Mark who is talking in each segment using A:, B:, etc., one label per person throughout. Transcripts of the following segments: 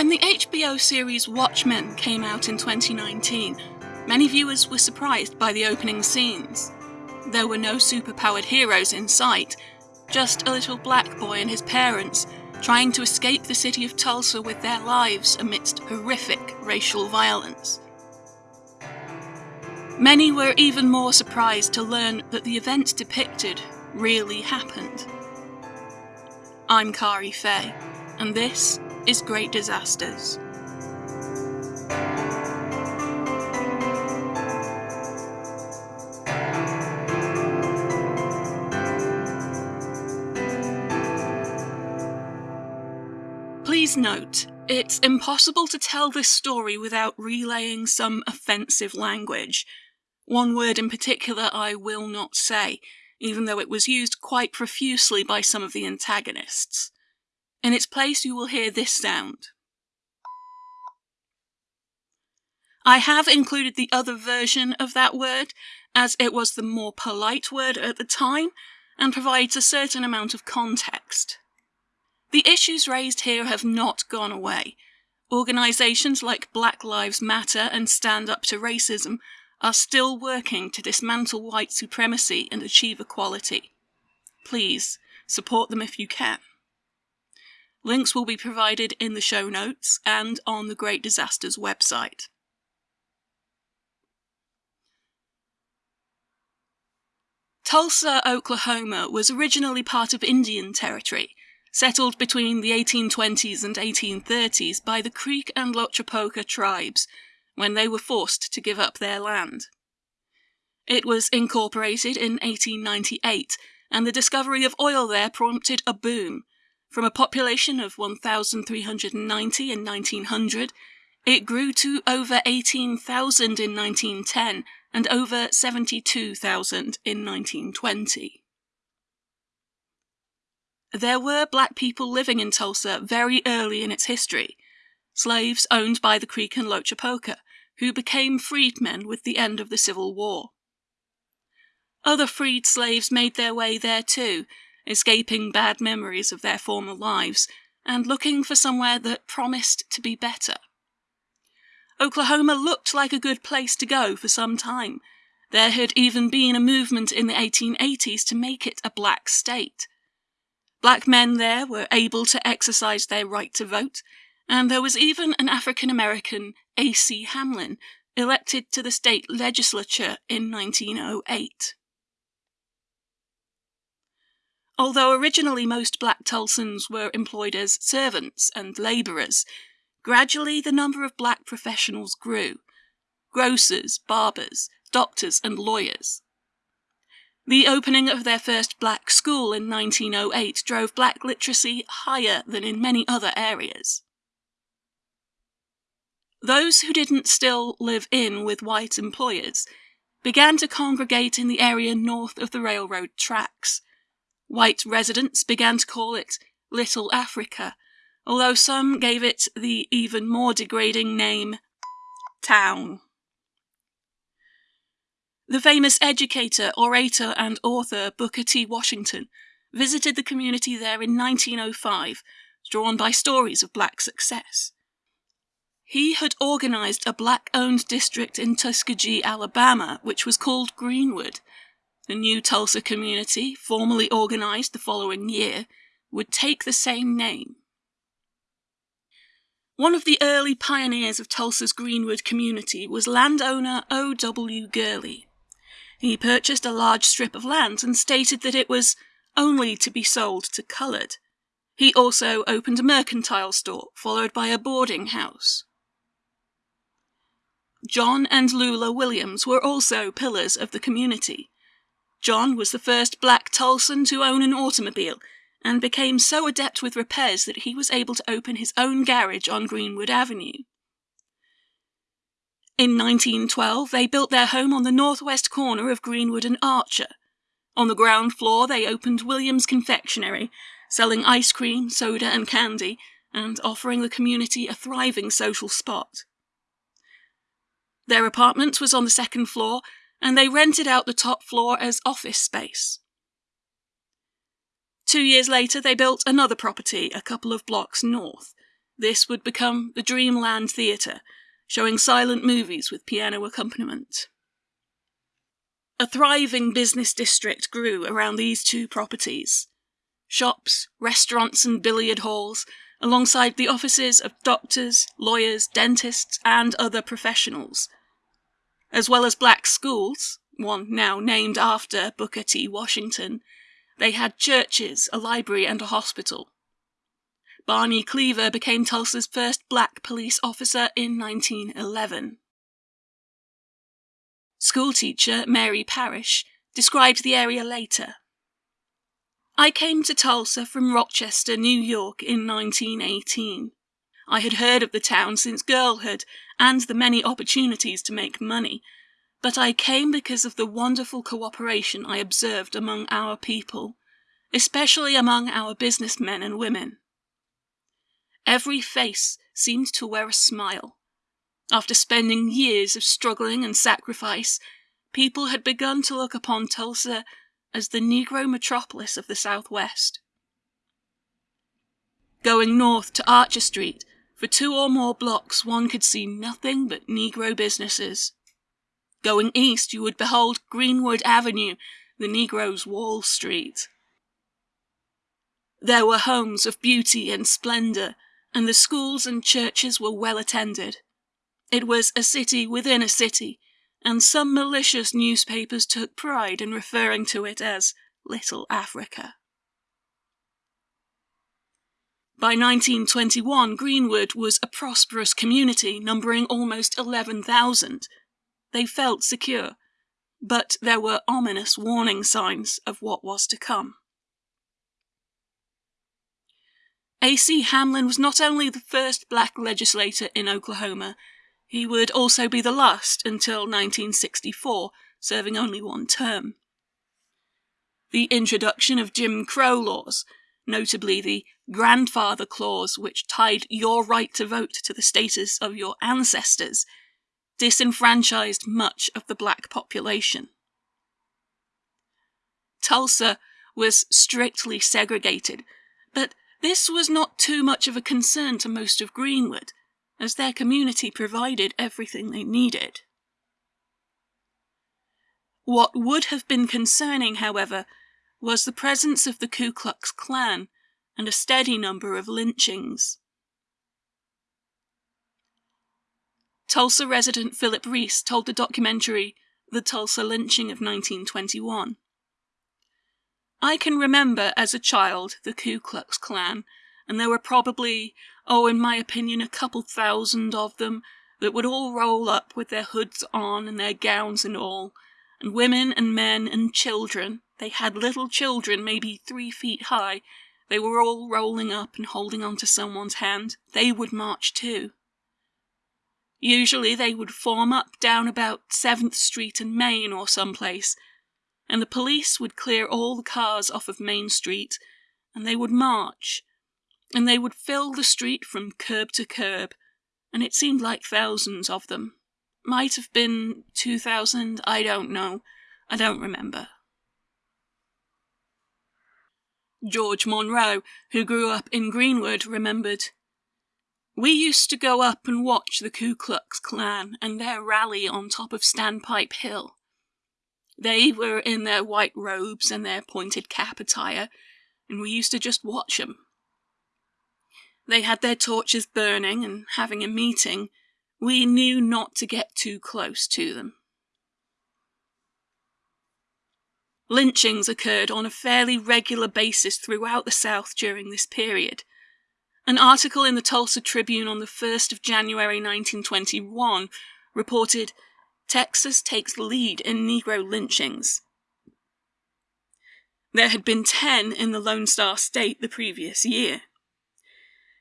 A: When the HBO series Watchmen came out in 2019, many viewers were surprised by the opening scenes. There were no superpowered heroes in sight, just a little black boy and his parents trying to escape the city of Tulsa with their lives amidst horrific racial violence. Many were even more surprised to learn that the events depicted really happened. I'm Kari Fay, and this is Great Disasters. Please note, it's impossible to tell this story without relaying some offensive language. One word in particular I will not say, even though it was used quite profusely by some of the antagonists. In its place, you will hear this sound. I have included the other version of that word, as it was the more polite word at the time and provides a certain amount of context. The issues raised here have not gone away. Organisations like Black Lives Matter and Stand Up to Racism are still working to dismantle white supremacy and achieve equality. Please support them if you can. Links will be provided in the show notes and on the Great Disasters website. Tulsa, Oklahoma was originally part of Indian Territory settled between the 1820s and 1830s by the Creek and Lochapoka tribes when they were forced to give up their land. It was incorporated in 1898, and the discovery of oil there prompted a boom. From a population of 1,390 in 1900, it grew to over 18,000 in 1910 and over 72,000 in 1920. There were black people living in Tulsa very early in its history, slaves owned by the Creek and Lochapoka, who became freedmen with the end of the Civil War. Other freed slaves made their way there too, escaping bad memories of their former lives and looking for somewhere that promised to be better. Oklahoma looked like a good place to go for some time. There had even been a movement in the 1880s to make it a black state. Black men there were able to exercise their right to vote, and there was even an African American, A.C. Hamlin, elected to the state legislature in 1908. Although originally most black Tulsans were employed as servants and labourers, gradually the number of black professionals grew grocers, barbers, doctors, and lawyers. The opening of their first black school in 1908 drove black literacy higher than in many other areas. Those who didn't still live in with white employers began to congregate in the area north of the railroad tracks. White residents began to call it Little Africa, although some gave it the even more degrading name Town. The famous educator, orator, and author Booker T. Washington visited the community there in 1905, drawn by stories of black success. He had organized a black owned district in Tuskegee, Alabama, which was called Greenwood. The new Tulsa community, formally organized the following year, would take the same name. One of the early pioneers of Tulsa's Greenwood community was landowner O. W. Gurley. He purchased a large strip of land and stated that it was only to be sold to coloured. He also opened a mercantile store, followed by a boarding house. John and Lula Williams were also pillars of the community. John was the first black Tulsan to own an automobile and became so adept with repairs that he was able to open his own garage on Greenwood Avenue. In 1912, they built their home on the northwest corner of Greenwood and Archer. On the ground floor, they opened Williams Confectionery, selling ice cream, soda, and candy, and offering the community a thriving social spot. Their apartment was on the second floor, and they rented out the top floor as office space. Two years later, they built another property a couple of blocks north. This would become the Dreamland Theatre, showing silent movies with piano accompaniment. A thriving business district grew around these two properties. Shops, restaurants, and billiard halls, alongside the offices of doctors, lawyers, dentists, and other professionals. As well as black schools, one now named after Booker T. Washington, they had churches, a library, and a hospital. Barney Cleaver became Tulsa's first black police officer in 1911. Schoolteacher Mary Parrish described the area later. I came to Tulsa from Rochester, New York in 1918. I had heard of the town since girlhood and the many opportunities to make money, but I came because of the wonderful cooperation I observed among our people, especially among our businessmen and women. Every face seemed to wear a smile. After spending years of struggling and sacrifice, people had begun to look upon Tulsa as the Negro metropolis of the Southwest. Going north to Archer Street, for two or more blocks one could see nothing but Negro businesses. Going east, you would behold Greenwood Avenue, the Negro's Wall Street. There were homes of beauty and splendor, and the schools and churches were well attended. It was a city within a city, and some malicious newspapers took pride in referring to it as Little Africa. By 1921, Greenwood was a prosperous community numbering almost 11,000. They felt secure, but there were ominous warning signs of what was to come. A.C. Hamlin was not only the first black legislator in Oklahoma, he would also be the last until 1964, serving only one term. The introduction of Jim Crow laws, notably the grandfather clause which tied your right to vote to the status of your ancestors, disenfranchised much of the black population. Tulsa was strictly segregated, but this was not too much of a concern to most of Greenwood, as their community provided everything they needed. What would have been concerning, however, was the presence of the Ku Klux Klan and a steady number of lynchings. Tulsa resident Philip Reese told the documentary The Tulsa Lynching of 1921. I can remember as a child the Ku Klux Klan, and there were probably, oh, in my opinion, a couple thousand of them that would all roll up with their hoods on and their gowns and all, and women and men and children, they had little children maybe three feet high, they were all rolling up and holding on to someone's hand, they would march too. Usually they would form up down about 7th Street and Main or someplace, and the police would clear all the cars off of Main Street, and they would march, and they would fill the street from curb to curb, and it seemed like thousands of them. Might have been 2,000, I don't know. I don't remember. George Monroe, who grew up in Greenwood, remembered. We used to go up and watch the Ku Klux Klan and their rally on top of Standpipe Hill. They were in their white robes and their pointed cap attire, and we used to just watch 'em. They had their torches burning and having a meeting. We knew not to get too close to them. Lynchings occurred on a fairly regular basis throughout the South during this period. An article in the Tulsa Tribune on the 1st of January 1921 reported Texas takes lead in Negro lynchings. There had been 10 in the Lone Star State the previous year.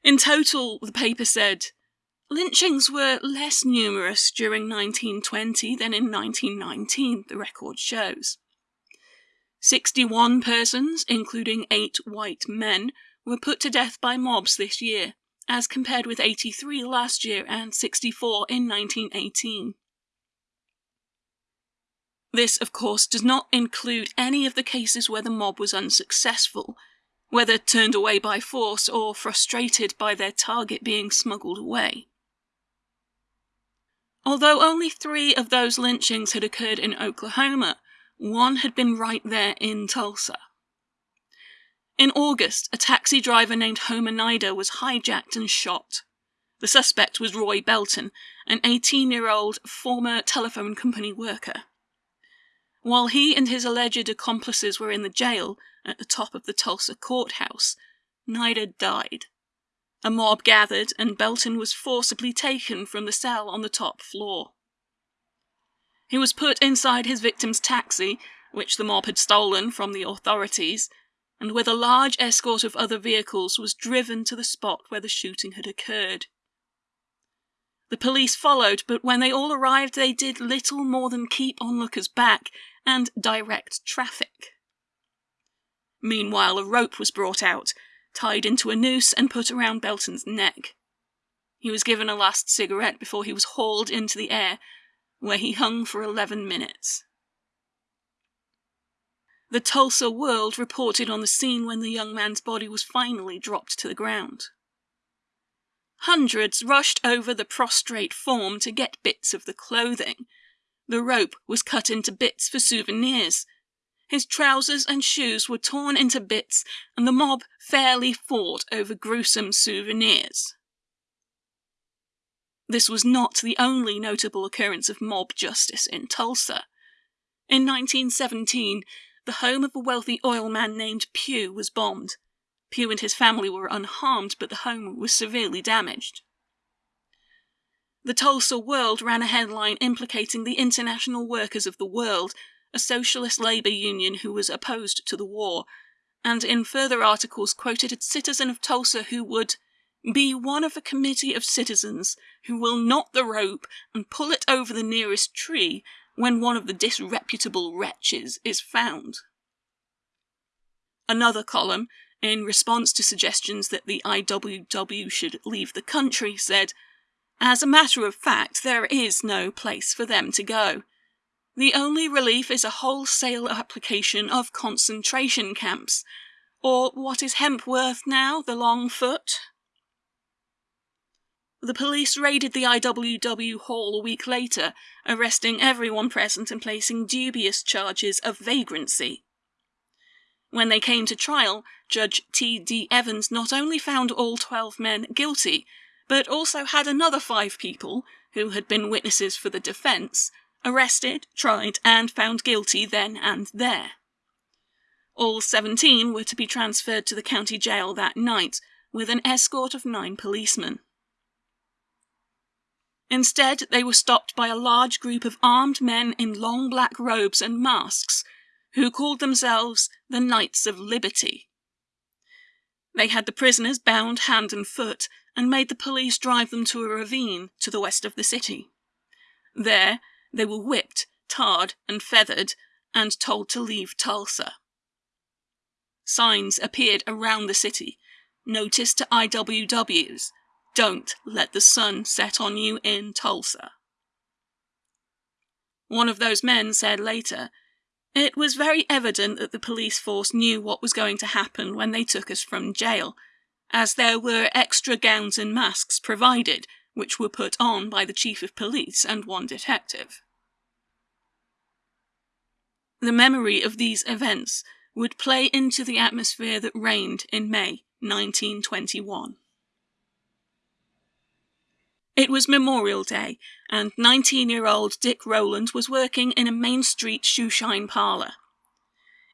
A: In total, the paper said, lynchings were less numerous during 1920 than in 1919, the record shows. 61 persons, including 8 white men, were put to death by mobs this year, as compared with 83 last year and 64 in 1918. This, of course, does not include any of the cases where the mob was unsuccessful. whether turned away by force or frustrated by their target being smuggled away. Although only three of those lynchings had occurred in Oklahoma, one had been right there in Tulsa. In August, a taxi driver named Homer Nida was hijacked and shot. The suspect was Roy Belton, an 18 year old former telephone company worker. While he and his alleged accomplices were in the jail at the top of the Tulsa courthouse, Nida died. A mob gathered, and Belton was forcibly taken from the cell on the top floor. He was put inside his victim's taxi, which the mob had stolen from the authorities, and with a large escort of other vehicles was driven to the spot where the shooting had occurred. The police followed, but when they all arrived, they did little more than keep onlookers back and direct traffic. Meanwhile, a rope was brought out, tied into a noose, and put around Belton's neck. He was given a last cigarette before he was hauled into the air, where he hung for 11 minutes. The Tulsa World reported on the scene when the young man's body was finally dropped to the ground. Hundreds rushed over the prostrate form to get bits of the clothing. The rope was cut into bits for souvenirs. His trousers and shoes were torn into bits, and the mob fairly fought over gruesome souvenirs. This was not the only notable occurrence of mob justice in Tulsa. In 1917, the home of a wealthy oil man named Pugh was bombed. Pugh and his family were unharmed, but the home was severely damaged. The Tulsa World ran a headline implicating the International Workers of the World, a socialist labor union who was opposed to the war, and in further articles quoted a citizen of Tulsa who would be one of a committee of citizens who will knot the rope and pull it over the nearest tree when one of the disreputable wretches is found. Another column, in response to suggestions that the IWW should leave the country, said, As a matter of fact, there is no place for them to go. The only relief is a wholesale application of concentration camps, or what is hemp worth now, the long foot? The police raided the IWW hall a week later, arresting everyone present and placing dubious charges of vagrancy. When they came to trial, Judge T. D. Evans not only found all 12 men guilty, but also had another five people, who had been witnesses for the defense, arrested, tried, and found guilty then and there. All 17 were to be transferred to the county jail that night, with an escort of nine policemen. Instead, they were stopped by a large group of armed men in long black robes and masks, who called themselves the Knights of Liberty. They had the prisoners bound hand and foot and made the police drive them to a ravine to the west of the city. There, they were whipped, tarred, and feathered, and told to leave Tulsa. Signs appeared around the city, notice to IWWs, don't let the sun set on you in Tulsa. One of those men said later, It was very evident that the police force knew what was going to happen when they took us from jail, as there were extra gowns and masks provided, which were put on by the chief of police and one detective. The memory of these events would play into the atmosphere that reigned in May 1921. It was Memorial Day, and 19 year old Dick Rowland was working in a Main Street shoeshine parlour.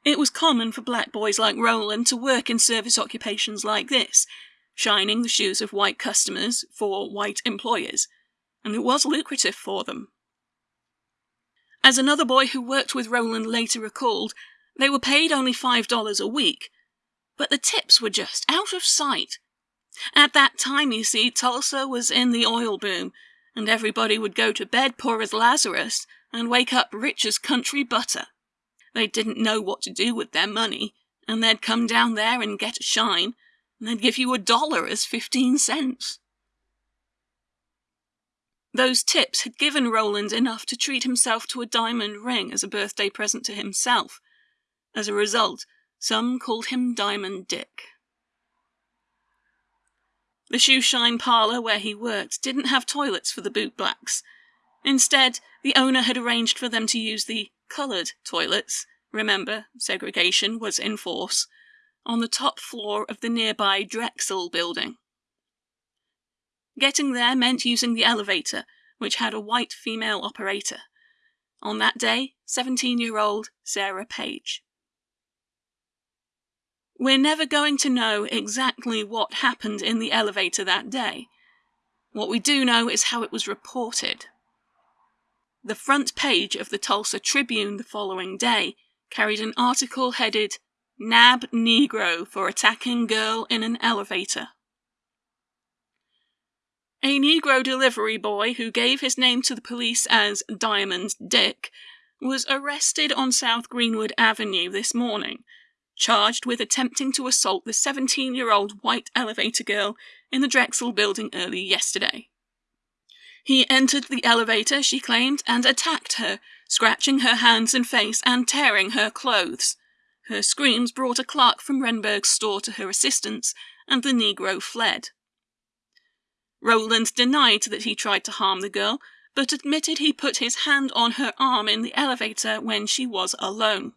A: It was common for black boys like Rowland to work in service occupations like this, shining the shoes of white customers for white employers, and it was lucrative for them. As another boy who worked with Rowland later recalled, they were paid only $5 a week, but the tips were just out of sight at that time, you see, Tulsa was in the oil boom, and everybody would go to bed poor as Lazarus and wake up rich as country butter. They didn't know what to do with their money, and they'd come down there and get a shine, and they'd give you a dollar as fifteen cents. Those tips had given Rowland enough to treat himself to a diamond ring as a birthday present to himself. As a result, Some called him Diamond Dick. The shoeshine parlour where he worked didn't have toilets for the bootblacks. Instead, the owner had arranged for them to use the coloured toilets remember, segregation was in force on the top floor of the nearby Drexel building. Getting there meant using the elevator, which had a white female operator. On that day, 17 year old Sarah Page. We're never going to know exactly what happened in the elevator that day. What we do know is how it was reported. The front page of the Tulsa Tribune the following day carried an article headed Nab Negro for attacking girl in an elevator. A Negro delivery boy who gave his name to the police as Diamond Dick was arrested on South Greenwood Avenue this morning, charged with attempting to assault the 17 year old white elevator girl in the Drexel building early yesterday. He entered the elevator, she claimed, and attacked her, scratching her hands and face and tearing her clothes. Her screams brought a clerk from Renberg's store to her assistance, and the Negro fled. Rowland denied that he tried to harm the girl, but admitted he put his hand on her arm in the elevator when she was alone.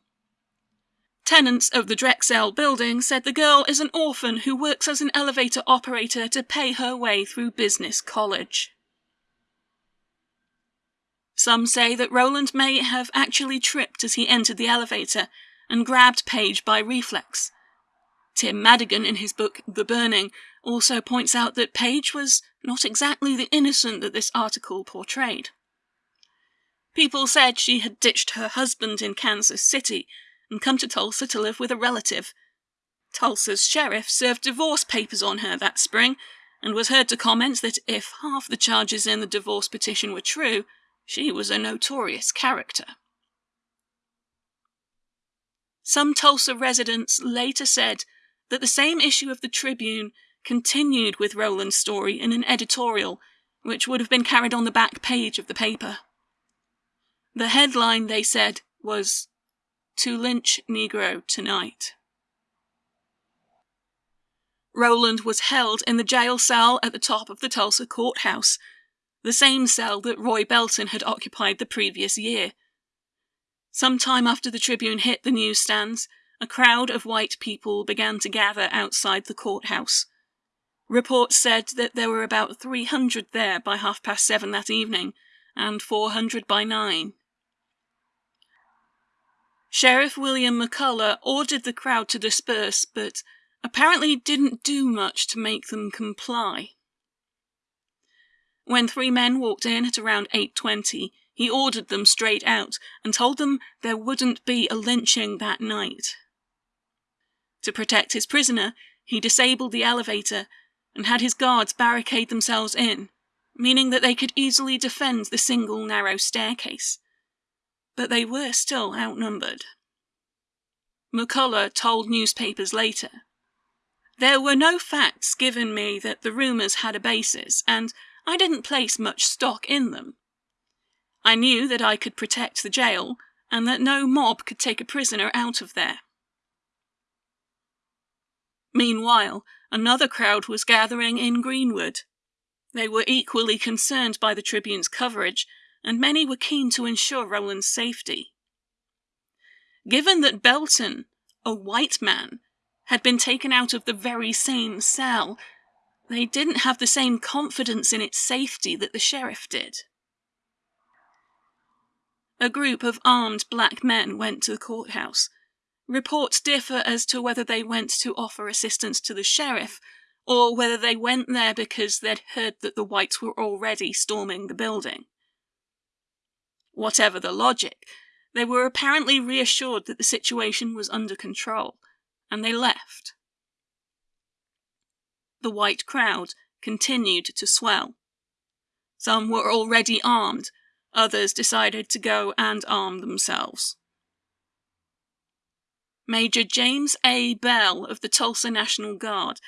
A: Tenants of the Drexel building said the girl is an orphan who works as an elevator operator to pay her way through business college. Some say that Rowland may have actually tripped as he entered the elevator and grabbed Page by reflex. Tim Madigan, in his book The Burning, also points out that Page was not exactly the innocent that this article portrayed. People said she had ditched her husband in Kansas City and come to Tulsa to live with a relative. Tulsa's sheriff served divorce papers on her that spring and was heard to comment that if half the charges in the divorce petition were true, she was a notorious character. Some Tulsa residents later said that the same issue of the Tribune continued with Rowland's story in an editorial, which would have been carried on the back page of the paper. The headline, they said, was To Lynch Negro Tonight. Rowland was held in the jail cell at the top of the Tulsa courthouse, the same cell that Roy Belton had occupied the previous year. Some time after the Tribune hit the newsstands, a crowd of white people began to gather outside the courthouse. Reports said that there were about 300 there by half past seven that evening, and 400 by nine. Sheriff William McCullough ordered the crowd to disperse, but apparently didn't do much to make them comply. When three men walked in at around 8:20, he ordered them straight out and told them there wouldn't be a lynching that night. To protect his prisoner, he disabled the elevator and had his guards barricade themselves in, meaning that they could easily defend the single narrow staircase. But they were still outnumbered. McCullough told newspapers later. There were no facts given me that the rumours had a basis, and I didn't place much stock in them. I knew that I could protect the jail, and that no mob could take a prisoner out of there. Meanwhile, another crowd was gathering in Greenwood. They were equally concerned by the Tribune's coverage, and many were keen to ensure Rowland's safety. Given that Belton, a white man, had been taken out of the very same cell, they didn't have the same confidence in its safety that the sheriff did. A group of armed black men went to the courthouse. Reports differ as to whether they went to offer assistance to the sheriff or whether they went there because they'd heard that the whites were already storming the building. Whatever the logic, they were apparently reassured that the situation was under control, and they left. The white crowd continued to swell. Some were already armed, Others decided to go and arm themselves. Major James A. Bell of the Tulsa National Guard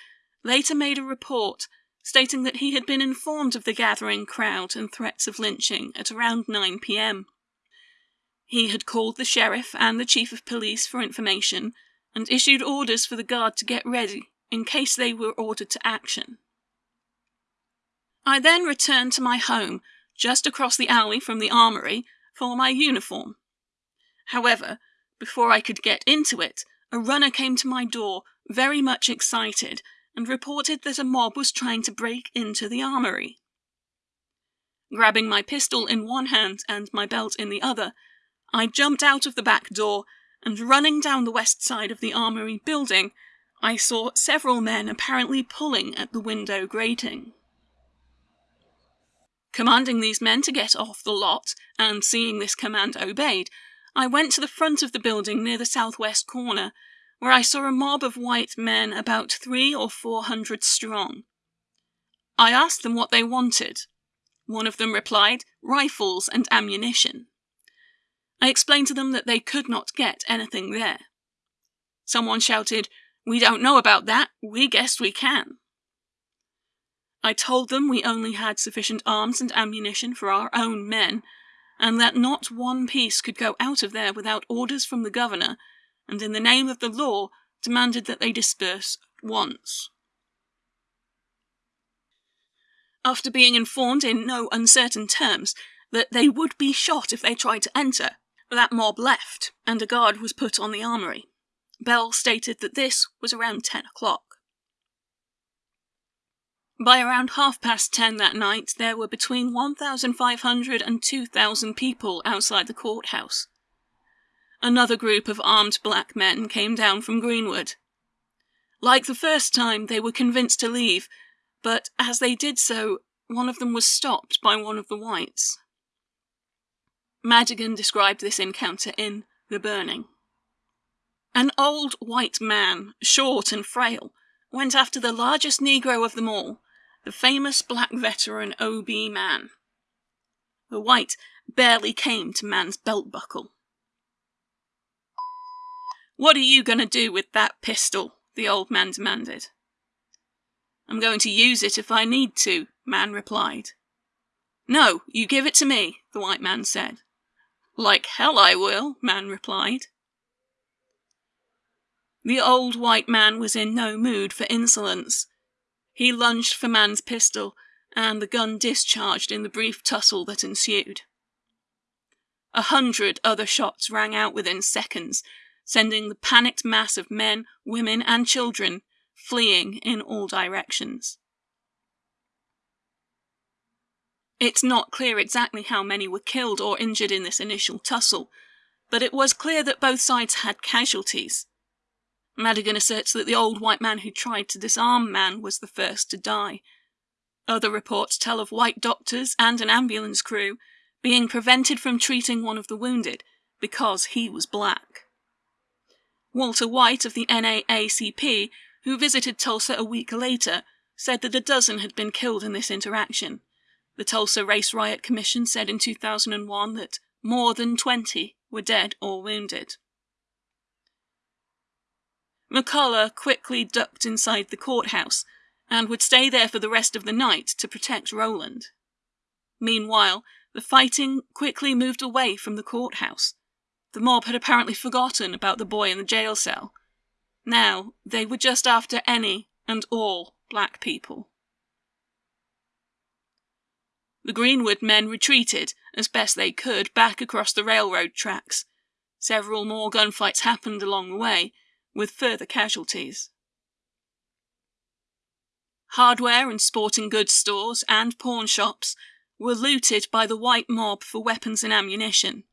A: later made a report stating that he had been informed of the gathering crowd and threats of lynching at around 9 p.m. He had called the sheriff and the chief of police for information, and issued orders for the guard to get ready in case they were ordered to action. I then returned to my home just across the alley from the armory for my uniform. However, before I could get into it, a runner came to my door, very much excited, and reported that a mob was trying to break into the armory. Grabbing my pistol in one hand and my belt in the other, I jumped out of the back door and running down the west side of the armory building, I saw several men apparently pulling at the window grating. Commanding these men to get off the lot, and seeing this command obeyed, I went to the front of the building near the southwest corner, where I saw a mob of white men about three or four hundred strong. I asked them what they wanted. One of them replied, rifles and ammunition. I explained to them that they could not get anything there. Someone shouted, We don't know about that, we guess we can. I told them we only had sufficient arms and ammunition for our own men, and that not one piece could go out of there without orders from the governor, and in the name of the law demanded that they disperse at once. After being informed in no uncertain terms that they would be shot if they tried to enter, that mob left, and a guard was put on the armory. Bell stated that this was around 10 o'clock. By around half past 10 that night, there were between 1,500 and 2,000 people outside the courthouse. Another group of armed black men came down from Greenwood. Like the first time, they were convinced to leave, but as they did so, one of them was stopped by one of the whites. Madigan described this encounter in The Burning. An old white man, short and frail, went after the largest Negro of them all, the famous black veteran O.B. Mann. The white barely came to Mann's belt buckle. What are you going to do with that pistol? the old man demanded. I'm going to use it if I need to, Mann replied. No, you give it to me, the white man said. Like hell I will, Mann replied. The old white man was in no mood for insolence. He lunged for Mann's pistol, and the gun discharged in the brief tussle that ensued. A hundred other shots rang out within seconds, sending the panicked mass of men, women, and children fleeing in all directions. It's not clear exactly how many were killed or injured in this initial tussle, but it was clear that both sides had casualties. Madigan asserts that the old white man who tried to disarm Mann was the first to die. Other reports tell of white doctors and an ambulance crew being prevented from treating one of the wounded because he was black. Walter White of the NAACP, who visited Tulsa a week later, said that a dozen had been killed in this interaction. The Tulsa Race Riot Commission said in 2001 that more than 20 were dead or wounded. McCullough quickly ducked inside the courthouse and would stay there for the rest of the night to protect Rowland. Meanwhile, the fighting quickly moved away from the courthouse. The mob had apparently forgotten about the boy in the jail cell. Now, they were just after any and all black people. The Greenwood men retreated, as best they could, back across the railroad tracks. Several more gunfights happened along the way, with further casualties. Hardware and sporting goods stores and pawn shops were looted by the white mob for weapons and ammunition.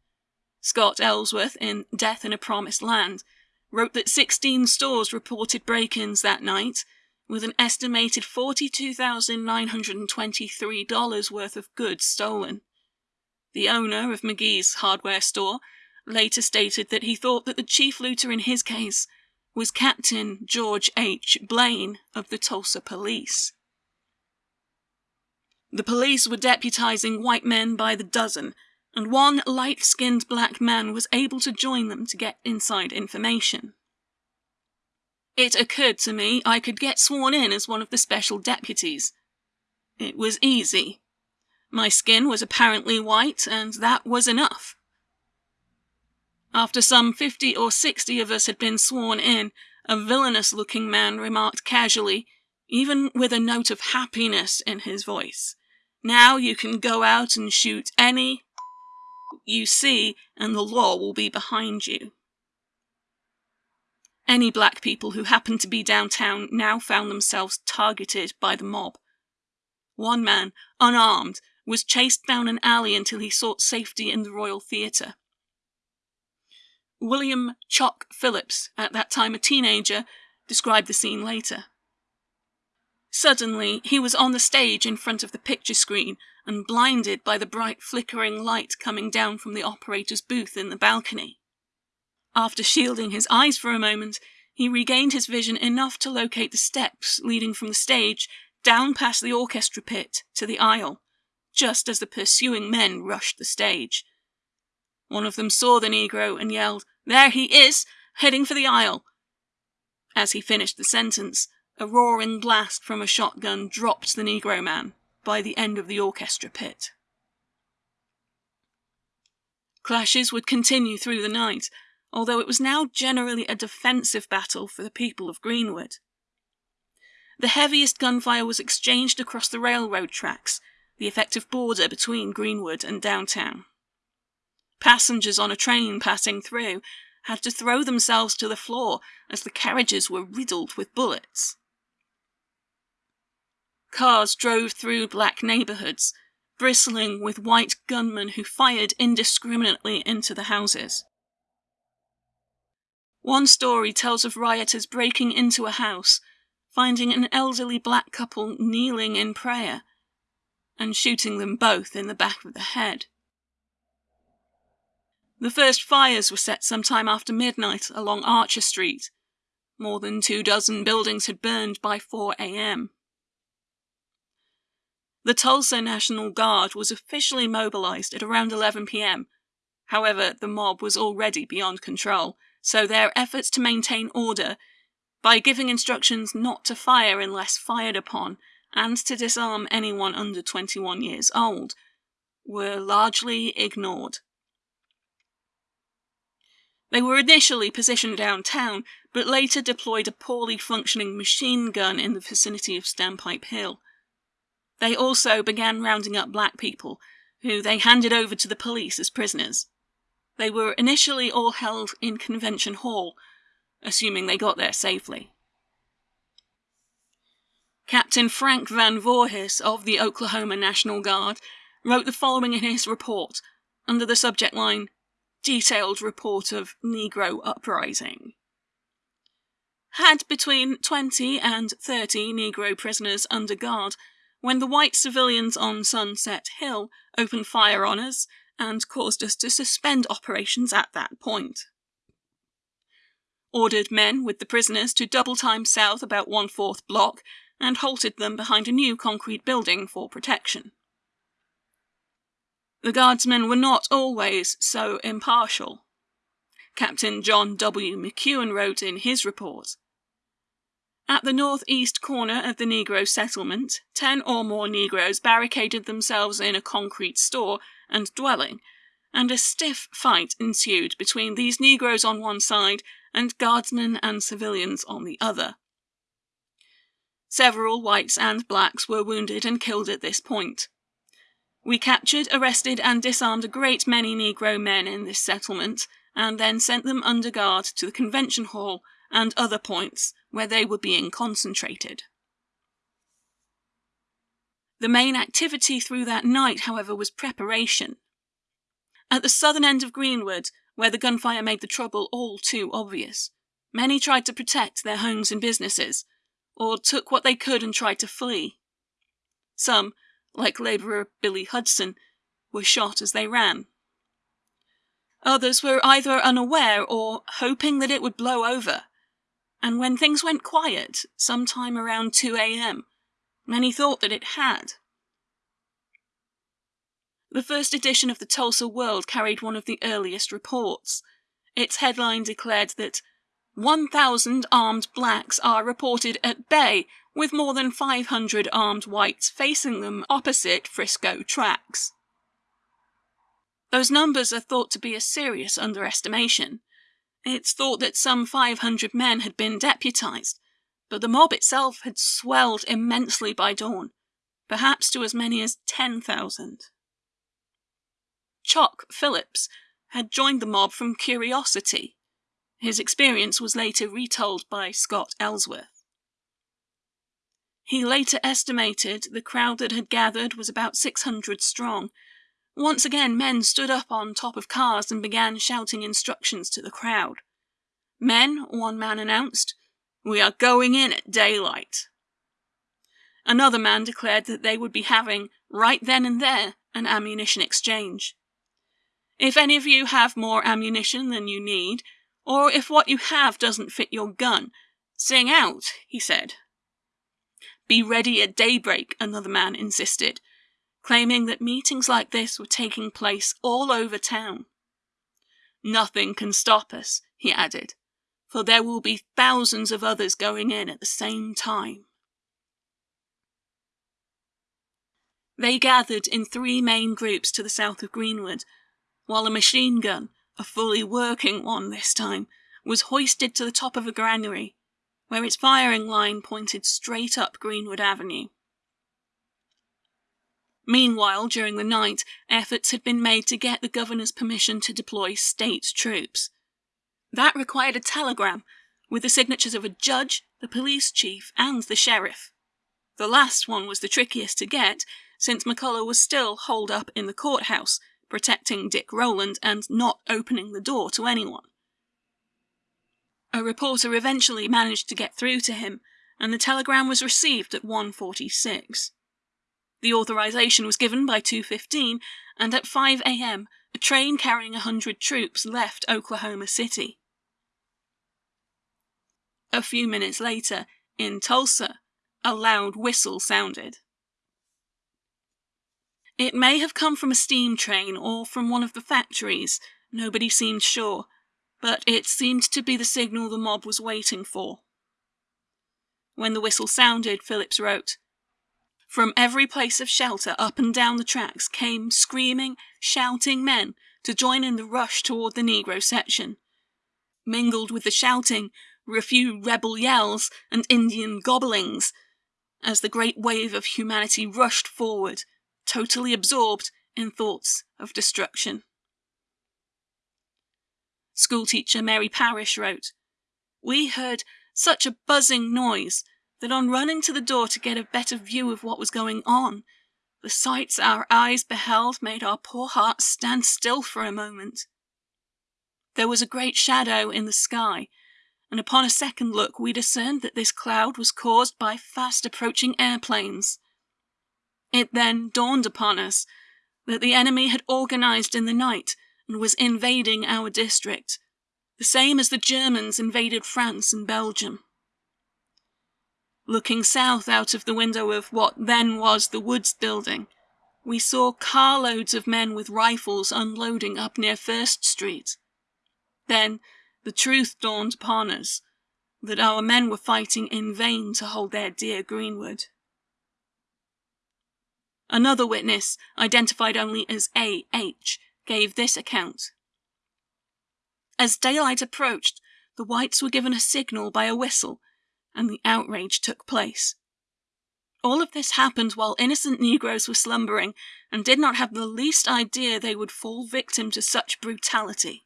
A: Scott Ellsworth, in Death in a Promised Land, wrote that 16 stores reported break ins that night with an estimated $42,923 worth of goods stolen. The owner of McGee's hardware store later stated that he thought that the chief looter in his case was Captain George H. Blaine of the Tulsa Police. The police were deputizing white men by the dozen, and one light skinned black man was able to join them to get inside information. It occurred to me I could get sworn in as one of the special deputies. It was easy. My skin was apparently white, and that was enough. After some fifty or sixty of us had been sworn in, a villainous looking man remarked casually, even with a note of happiness in his voice, Now you can go out and shoot any you see, and the law will be behind you. Any black people who happened to be downtown now found themselves targeted by the mob. One man, unarmed, was chased down an alley until he sought safety in the Royal Theatre. William Choc Phillips, at that time a teenager, described the scene later. Suddenly, he was on the stage in front of the picture screen and blinded by the bright flickering light coming down from the operator's booth in the balcony. After shielding his eyes for a moment, he regained his vision enough to locate the steps leading from the stage down past the orchestra pit to the aisle, just as the pursuing men rushed the stage. One of them saw the Negro and yelled, There he is, heading for the aisle. As he finished the sentence, a roaring blast from a shotgun dropped the Negro man by the end of the orchestra pit. Clashes would continue through the night, although it was now generally a defensive battle for the people of Greenwood. The heaviest gunfire was exchanged across the railroad tracks, the effective border between Greenwood and downtown. Passengers on a train passing through had to throw themselves to the floor as the carriages were riddled with bullets. Cars drove through black neighborhoods, bristling with white gunmen who fired indiscriminately into the houses. One story tells of rioters breaking into a house, finding an elderly black couple kneeling in prayer, and shooting them both in the back of the head. The first fires were set some time after midnight along Archer Street. More than two dozen buildings had burned by 4 a.m. The Tulsa National Guard was officially mobilized at around 11 p.m. However, the mob was already beyond control, so their efforts to maintain order by giving instructions not to fire unless fired upon and to disarm anyone under 21 years old were largely ignored. They were initially positioned downtown, but later deployed a poorly functioning machine gun in the vicinity of Standpipe Hill. They also began rounding up black people, who they handed over to the police as prisoners. They were initially all held in Convention Hall, assuming they got there safely. Captain Frank Van Voorhis of the Oklahoma National Guard wrote the following in his report under the subject line Detailed Report of Negro Uprising. Had between 20 and 30 Negro prisoners under guard when the white civilians on Sunset Hill opened fire on us and caused us to suspend operations at that point. Ordered men with the prisoners to double time south about one fourth block and halted them behind a new concrete building for protection. The guardsmen were not always so impartial. Captain John W. McCuen wrote in his report At the northeast corner of the Negro settlement, ten or more Negroes barricaded themselves in a concrete store and dwelling, and a stiff fight ensued between these Negroes on one side and guardsmen and civilians on the other. Several whites and blacks were wounded and killed at this point. We captured, arrested, and disarmed a great many Negro men in this settlement, and then sent them under guard to the convention hall and other points where they were being concentrated. The main activity through that night, however, was preparation. At the southern end of Greenwood, where the gunfire made the trouble all too obvious, many tried to protect their homes and businesses, or took what they could and tried to flee. Some, like labourer Billy Hudson, were shot as they ran. Others were either unaware or hoping that it would blow over, and when things went quiet, sometime around 2 a.m., Many thought that it had. The first edition of the Tulsa World carried one of the earliest reports. Its headline declared that 1,000 armed blacks are reported at bay, with more than 500 armed whites facing them opposite Frisco tracks. Those numbers are thought to be a serious underestimation. It's thought that some 500 men had been deputized, but the mob itself had swelled immensely by dawn, perhaps to as many as 10,000. Choc Phillips had joined the mob from curiosity. His experience was later retold by Scott Ellsworth. He later estimated the crowd that had gathered was about 600 strong. Once again, men stood up on top of cars and began shouting instructions to the crowd. Men, one man announced, we are going in at daylight. Another man declared that they would be having, right then and there, an ammunition exchange. If any of you have more ammunition than you need, or if what you have doesn't fit your gun, sing out, he said. Be ready at daybreak, another man insisted, claiming that meetings like this were taking place all over town. Nothing can stop us, he added, for there will be thousands of others going in at the same time. They gathered in three main groups to the south of Greenwood, while a machine gun, a fully working one this time, was hoisted to the top of a granary where its firing line pointed straight up Greenwood Avenue. Meanwhile, during the night, efforts had been made to get the governor's permission to deploy state troops. That required a telegram with the signatures of a judge, the police chief, and the sheriff. The last one was the trickiest to get, since McCullough was still holed up in the courthouse, protecting Dick Rowland and not opening the door to anyone. A reporter eventually managed to get through to him, and the telegram was received at 1.46. The authorization was given by 2.15, and at 5 a.m., a train carrying a hundred troops left Oklahoma City. A few minutes later, in Tulsa, a loud whistle sounded. It may have come from a steam train or from one of the factories, nobody seemed sure, but it seemed to be the signal the mob was waiting for. When the whistle sounded, Phillips wrote, From every place of shelter up and down the tracks came screaming, shouting men to join in the rush toward the Negro section. Mingled with the shouting were a few rebel yells and Indian gobblings, as the great wave of humanity rushed forward, totally absorbed in thoughts of destruction. Schoolteacher Mary Parrish wrote, We heard such a buzzing noise that on running to the door to get a better view of what was going on, the sights our eyes beheld made our poor hearts stand still for a moment. There was a great shadow in the sky, and upon a second look we discerned that this cloud was caused by fast approaching airplanes. It then dawned upon us that the enemy had organized in the night and was invading our district, the same as the Germans invaded France and Belgium. Looking south out of the window of what then was the Woods building, we saw carloads of men with rifles unloading up near First Street. Then the truth dawned upon us that our men were fighting in vain to hold their dear Greenwood. Another witness, identified only as A.H., gave this account. As daylight approached, the whites were given a signal by a whistle, and the outrage took place. All of this happened while innocent Negroes were slumbering and did not have the least idea they would fall victim to such brutality.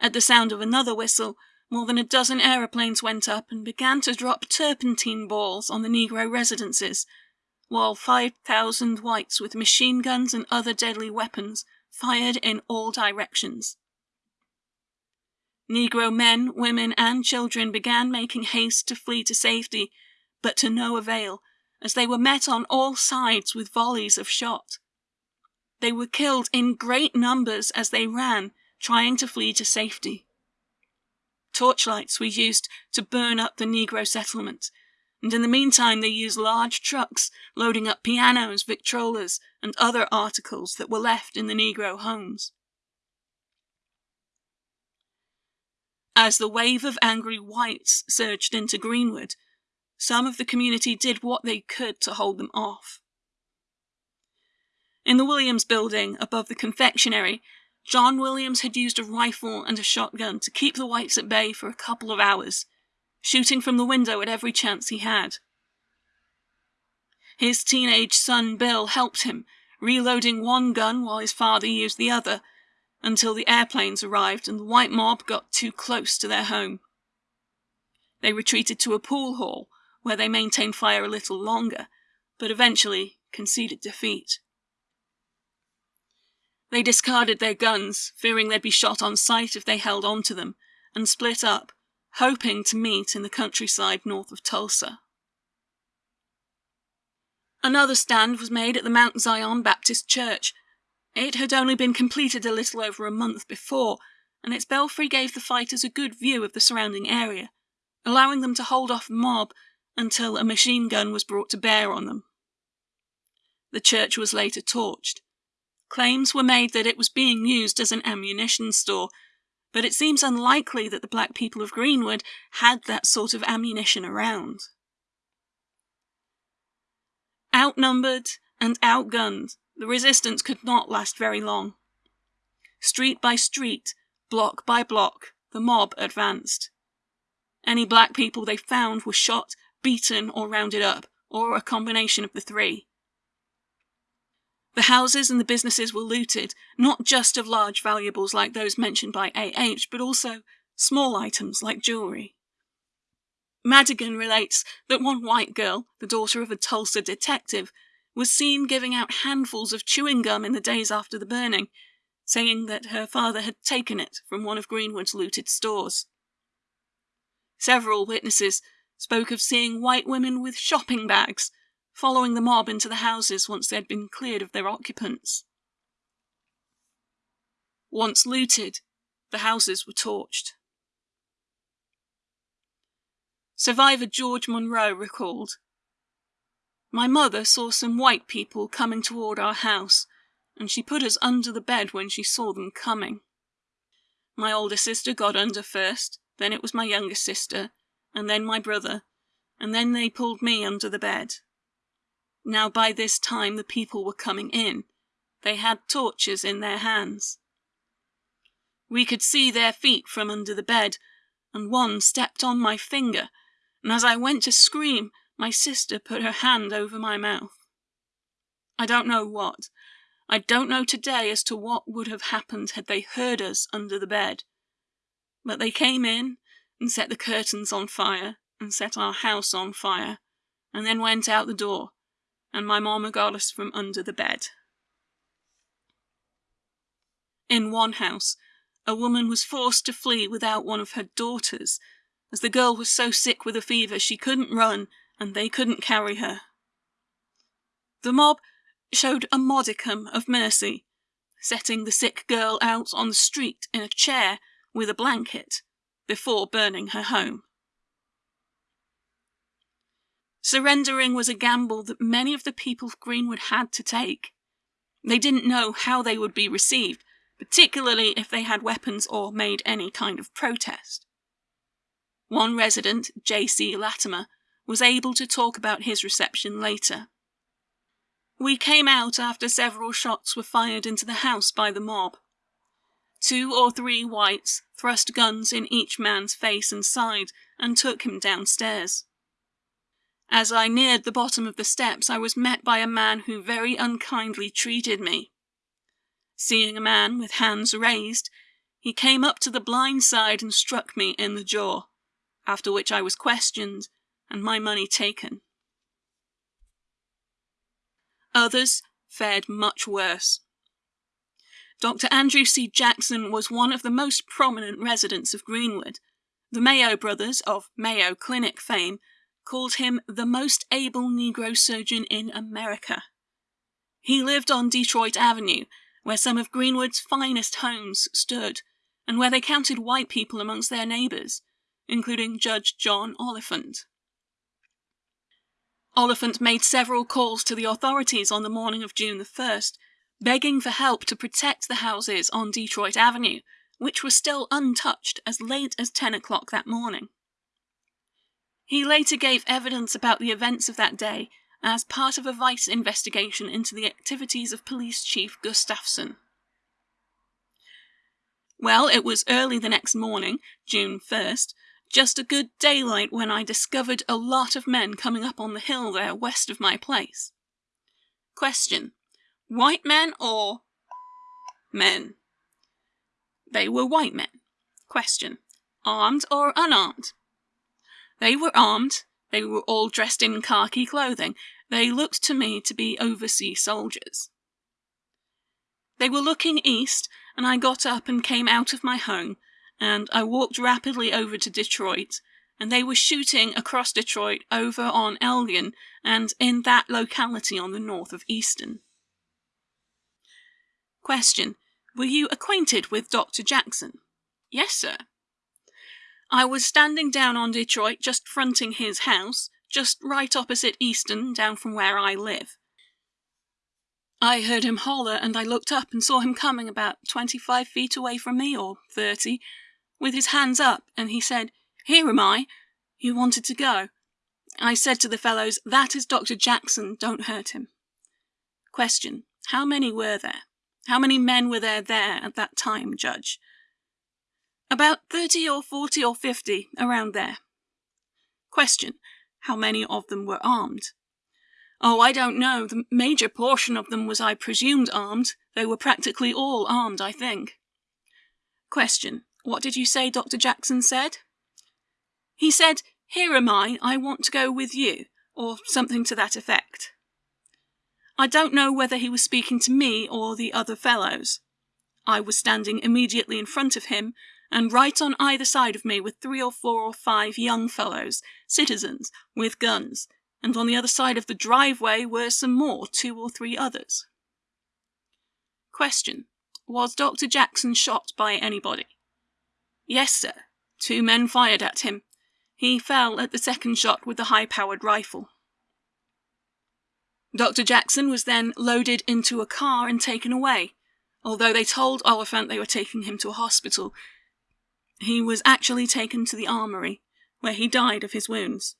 A: At the sound of another whistle, more than a dozen aeroplanes went up and began to drop turpentine balls on the Negro residences, while 5,000 whites with machine guns and other deadly weapons fired in all directions. Negro men, women, and children began making haste to flee to safety, but to no avail, as they were met on all sides with volleys of shot. They were killed in great numbers as they ran, trying to flee to safety. Torchlights were used to burn up the Negro settlement, and in the meantime they used large trucks loading up pianos, victrolas, and other articles that were left in the Negro homes. As the wave of angry whites surged into Greenwood, some of the community did what they could to hold them off. In the Williams building above the confectionery, John Williams had used a rifle and a shotgun to keep the whites at bay for a couple of hours, shooting from the window at every chance he had. His teenage son Bill helped him, reloading one gun while his father used the other, until the airplanes arrived and the white mob got too close to their home. They retreated to a pool hall, where they maintained fire a little longer, but eventually conceded defeat. They discarded their guns, fearing they'd be shot on sight if they held on to them, and split up, hoping to meet in the countryside north of Tulsa. Another stand was made at the Mount Zion Baptist Church. It had only been completed a little over a month before, and its belfry gave the fighters a good view of the surrounding area, allowing them to hold off the mob until a machine gun was brought to bear on them. The church was later torched. Claims were made that it was being used as an ammunition store, but it seems unlikely that the black people of Greenwood had that sort of ammunition around. Outnumbered and outgunned, the resistance could not last very long. Street by street, block by block, the mob advanced. Any black people they found were shot, beaten, or rounded up, or a combination of the three. The houses and the businesses were looted, not just of large valuables like those mentioned by A.H., but also small items like jewelry. Madigan relates that one white girl, the daughter of a Tulsa detective, was seen giving out handfuls of chewing gum in the days after the burning, saying that her father had taken it from one of Greenwood's looted stores. Several witnesses spoke of seeing white women with shopping bags following the mob into the houses once they had been cleared of their occupants. Once looted, the houses were torched. Survivor George Monroe recalled My mother saw some white people coming toward our house, and she put us under the bed when she saw them coming. My older sister got under first, then it was my younger sister, and then my brother, and then they pulled me under the bed. Now by this time the people were coming in. They had torches in their hands. We could see their feet from under the bed, and one stepped on my finger and as I went to scream, my sister put her hand over my mouth. I don't know what. I don't know today as to what would have happened had they heard us under the bed. But they came in and set the curtains on fire and set our house on fire, and then went out the door, and my mamma got us from under the bed. In one house, a woman was forced to flee without one of her daughters as the girl was so sick with a fever she couldn't run and they couldn't carry her. The mob showed a modicum of mercy, setting the sick girl out on the street in a chair with a blanket before burning her home. Surrendering was a gamble that many of the people of Greenwood had to take. They didn't know how they would be received, particularly if they had weapons or made any kind of protest. One resident, J.C. Latimer, was able to talk about his reception later. We came out after several shots were fired into the house by the mob. Two or three whites thrust guns in each man's face and side and took him downstairs. As I neared the bottom of the steps, I was met by a man who very unkindly treated me. Seeing a man with hands raised, he came up to the blind side and struck me in the jaw after which I was questioned and my money taken. Others fared much worse. Dr. Andrew C. Jackson was one of the most prominent residents of Greenwood. The Mayo brothers, of Mayo Clinic fame, called him the most able Negro surgeon in America. He lived on Detroit Avenue, where some of Greenwood's finest homes stood, and where they counted white people amongst their neighbors, including Judge John Oliphant. Oliphant made several calls to the authorities on the morning of June the 1st, begging for help to protect the houses on Detroit Avenue, which were still untouched as late as 10 o'clock that morning. He later gave evidence about the events of that day as part of a Vice investigation into the activities of Police Chief Gustafson. Well, it was early the next morning, June 1st, just a good daylight when I discovered a lot of men coming up on the hill there west of my place. Question White men or men? They were white men. Question Armed or unarmed? They were armed. They were all dressed in khaki clothing. They looked to me to be overseas soldiers. They were looking east and I got up and came out of my home, and I walked rapidly over to Detroit, and they were shooting across Detroit over on Elgin and in that locality on the north of Easton. Question. Were you acquainted with Dr. Jackson? Yes, sir. I was standing down on Detroit, just fronting his house, just right opposite Easton, down from where I live. I heard him holler, and I looked up and saw him coming about 25 feet away from me, or 30, with his hands up, and he said, Here am I. You wanted to go. I said to the fellows, That is Dr. Jackson, don't hurt him. Question. How many were there? How many men were there there at that time, Judge? About 30 or 40 or 50, around there. Question. How many of them were armed? Oh, I don't know. The major portion of them was, I presumed, armed. They were practically all armed, I think. Question. What did you say Dr. Jackson said? He said, Here am I, I want to go with you, or something to that effect. I don't know whether he was speaking to me or the other fellows. I was standing immediately in front of him, and right on either side of me were three or four or five young fellows, citizens, with guns, and on the other side of the driveway were some more, two or three others. Question. Was Dr. Jackson shot by anybody? Yes, sir. Two men fired at him. He fell at the second shot with the high powered rifle. Dr. Jackson was then loaded into a car and taken away. Although they told Oliphant they were taking him to a hospital, he was actually taken to the armory, where he died of his wounds.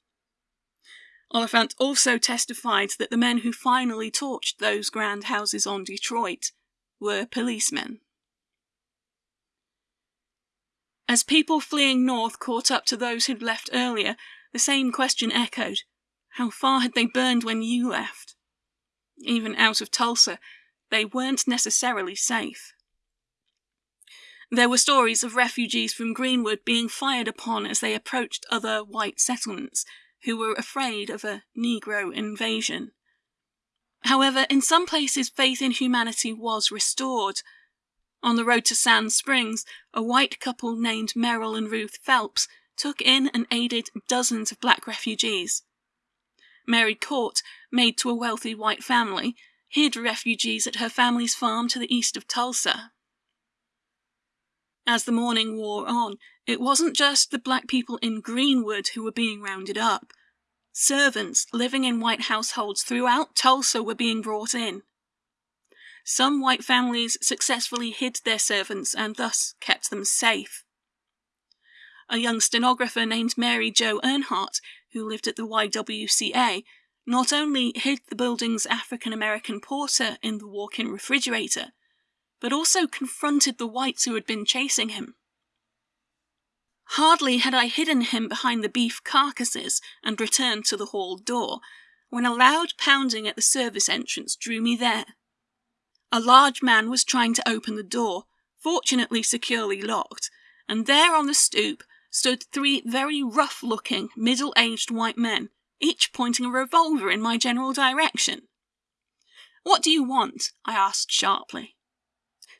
A: Oliphant also testified that the men who finally torched those grand houses on Detroit were policemen. As people fleeing north caught up to those who'd left earlier, the same question echoed. How far had they burned when you left? Even out of Tulsa, they weren't necessarily safe. There were stories of refugees from Greenwood being fired upon as they approached other white settlements, who were afraid of a Negro invasion. However, in some places, faith in humanity was restored. On the road to Sand Springs, a white couple named Merrill and Ruth Phelps took in and aided dozens of black refugees. Mary Court, maid to a wealthy white family, hid refugees at her family's farm to the east of Tulsa. As the morning wore on, it wasn't just the black people in Greenwood who were being rounded up. Servants living in white households throughout Tulsa were being brought in. Some white families successfully hid their servants and thus kept them safe. A young stenographer named Mary Jo Earnhardt, who lived at the YWCA, not only hid the building's African American porter in the walk in refrigerator, but also confronted the whites who had been chasing him. Hardly had I hidden him behind the beef carcasses and returned to the hall door, when a loud pounding at the service entrance drew me there. A large man was trying to open the door, fortunately securely locked, and there on the stoop stood three very rough looking, middle aged white men, each pointing a revolver in my general direction. What do you want? I asked sharply.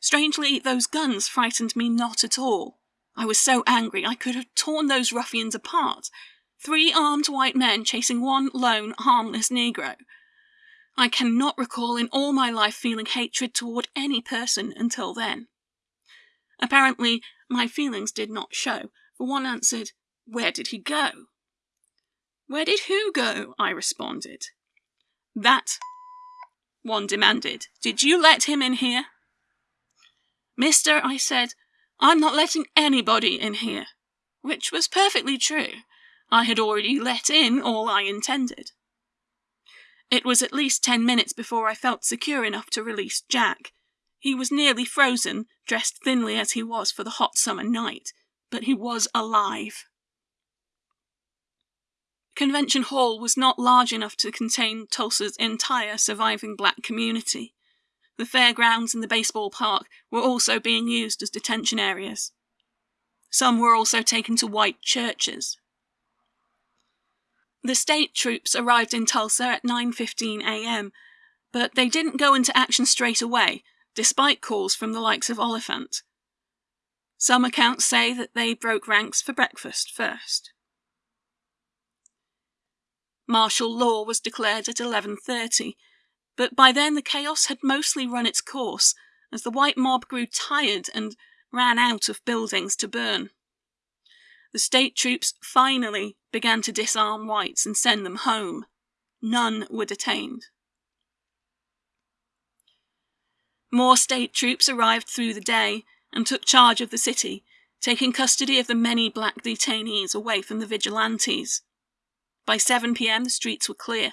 A: Strangely, those guns frightened me not at all. I was so angry I could have torn those ruffians apart. Three armed white men chasing one lone, harmless Negro. I cannot recall in all my life feeling hatred toward any person until then. Apparently, my feelings did not show, for one answered, Where did he go? Where did who go? I responded. That, one demanded. Did you let him in here? Mister, I said, I'm not letting anybody in here. Which was perfectly true. I had already let in all I intended. It was at least ten minutes before I felt secure enough to release Jack. He was nearly frozen, dressed thinly as he was for the hot summer night, but he was alive. Convention Hall was not large enough to contain Tulsa's entire surviving black community. The fairgrounds and the baseball park were also being used as detention areas. Some were also taken to white churches. The state troops arrived in Tulsa at 9:15 a.m., but they didn't go into action straight away, despite calls from the likes of Oliphant. Some accounts say that they broke ranks for breakfast first. Martial law was declared at 11:30, but by then the chaos had mostly run its course as the white mob grew tired and ran out of buildings to burn the state troops finally began to disarm whites and send them home. None were detained. More state troops arrived through the day and took charge of the city, taking custody of the many black detainees away from the vigilantes. By 7 pm, the streets were clear,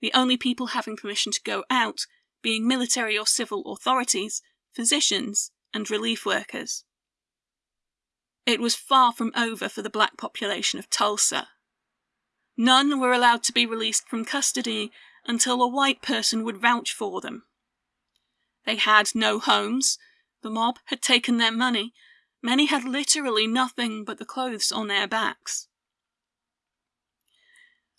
A: the only people having permission to go out being military or civil authorities, physicians, and relief workers. It was far from over for the black population of Tulsa. None were allowed to be released from custody until a white person would vouch for them. They had no homes, the mob had taken their money, many had literally nothing but the clothes on their backs.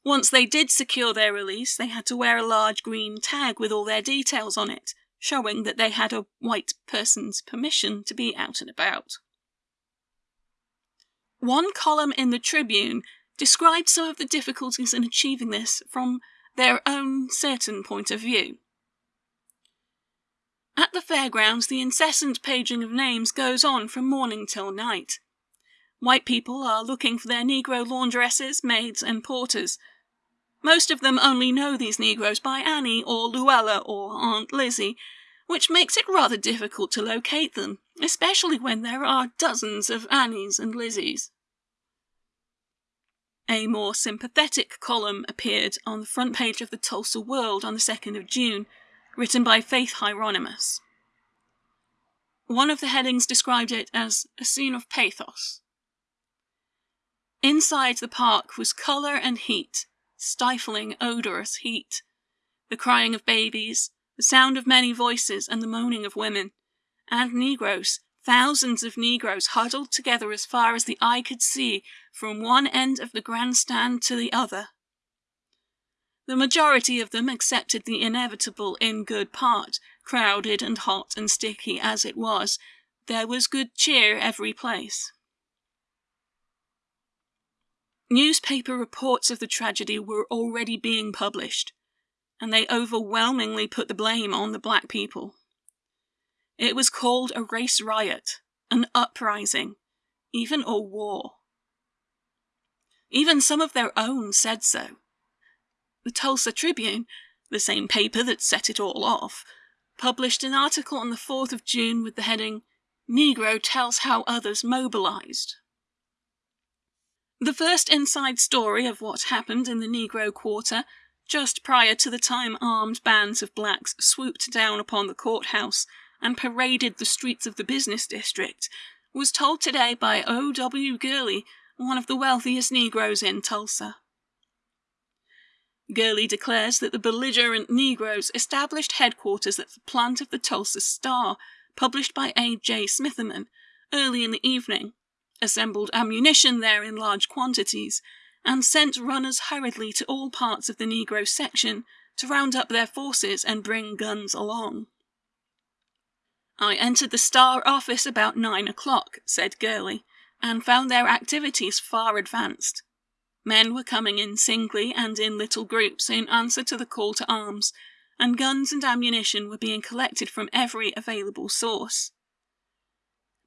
A: Once they did secure their release, they had to wear a large green tag with all their details on it, showing that they had a white person's permission to be out and about. One column in the Tribune described some of the difficulties in achieving this from their own certain point of view. At the fairgrounds, the incessant paging of names goes on from morning till night. White people are looking for their Negro laundresses, maids, and porters. Most of them only know these Negroes by Annie or Luella or Aunt Lizzie, which makes it rather difficult to locate them, especially when there are dozens of Annies and Lizzies. A more sympathetic column appeared on the front page of the Tulsa World on the 2nd of June, written by Faith Hieronymus. One of the headings described it as a scene of pathos. Inside the park was colour and heat, stifling, odorous heat. The crying of babies, the sound of many voices, and the moaning of women, and Negroes, thousands of Negroes huddled together as far as the eye could see from one end of the grandstand to the other. The majority of them accepted the inevitable in good part, crowded and hot and sticky as it was. There was good cheer every place. Newspaper reports of the tragedy were already being published and they overwhelmingly put the blame on the black people. It was called a race riot, an uprising, even a war. Even some of their own said so. The Tulsa Tribune, the same paper that set it all off, published an article on the 4th of June with the heading, Negro Tells How Others Mobilized. The first inside story of what happened in the Negro Quarter just prior to the time armed bands of blacks swooped down upon the courthouse and paraded the streets of the business district, was told today by O. W. Gurley, one of the wealthiest Negroes in Tulsa. Gurley declares that the belligerent Negroes established headquarters at the plant of the Tulsa Star, published by A. J. Smitherman, early in the evening, assembled ammunition there in large quantities, and sent runners hurriedly to all parts of the Negro section to round up their forces and bring guns along. I entered the Star office about nine o'clock, said Gurley, and found their activities far advanced. Men were coming in singly and in little groups in answer to the call to arms, and guns and ammunition were being collected from every available source.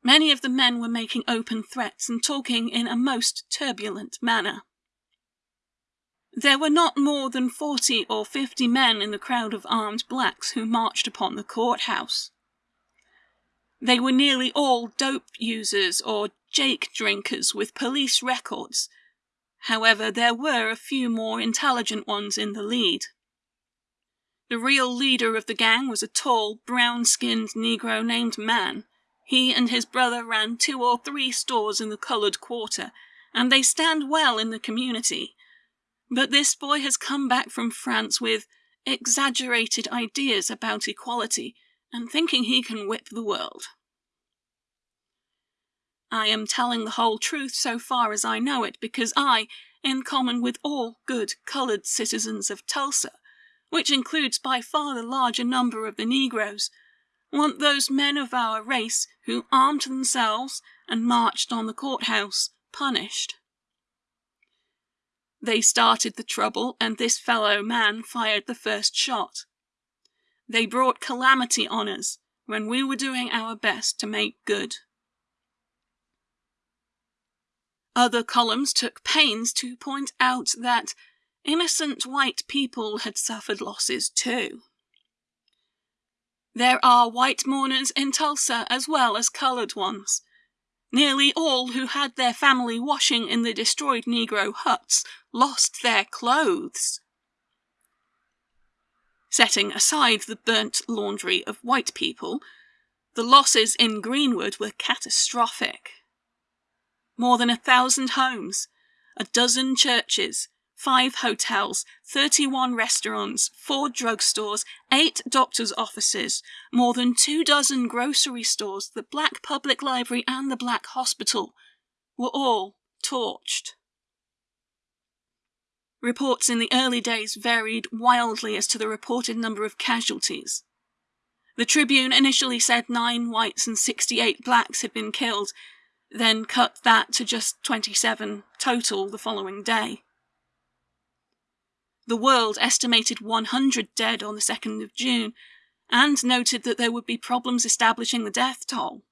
A: Many of the men were making open threats and talking in a most turbulent manner. There were not more than forty or fifty men in the crowd of armed blacks who marched upon the courthouse. They were nearly all dope users or jake drinkers with police records. However, there were a few more intelligent ones in the lead. The real leader of the gang was a tall, brown skinned Negro named Mann. He and his brother ran two or three stores in the colored quarter, and they stand well in the community. But this boy has come back from France with exaggerated ideas about equality and thinking he can whip the world. I am telling the whole truth so far as I know it because I, in common with all good colored citizens of Tulsa, which includes by far the larger number of the Negroes, want those men of our race who armed themselves and marched on the courthouse punished. They started the trouble, and this fellow Mann fired the first shot. They brought calamity on us when we were doing our best to make good. Other columns took pains to point out that innocent white people had suffered losses too. There are white mourners in Tulsa as well as colored ones. Nearly all who had their family washing in the destroyed Negro huts lost their clothes. Setting aside the burnt laundry of white people, the losses in Greenwood were catastrophic. More than a thousand homes, a dozen churches, five hotels, 31 restaurants, four drugstores, eight doctor's offices, more than two dozen grocery stores, the Black Public Library, and the Black Hospital were all torched. Reports in the early days varied wildly as to the reported number of casualties. The Tribune initially said nine whites and 68 blacks had been killed, then cut that to just 27 total the following day. The World estimated 100 dead on the 2nd of June, and noted that there would be problems establishing the death toll.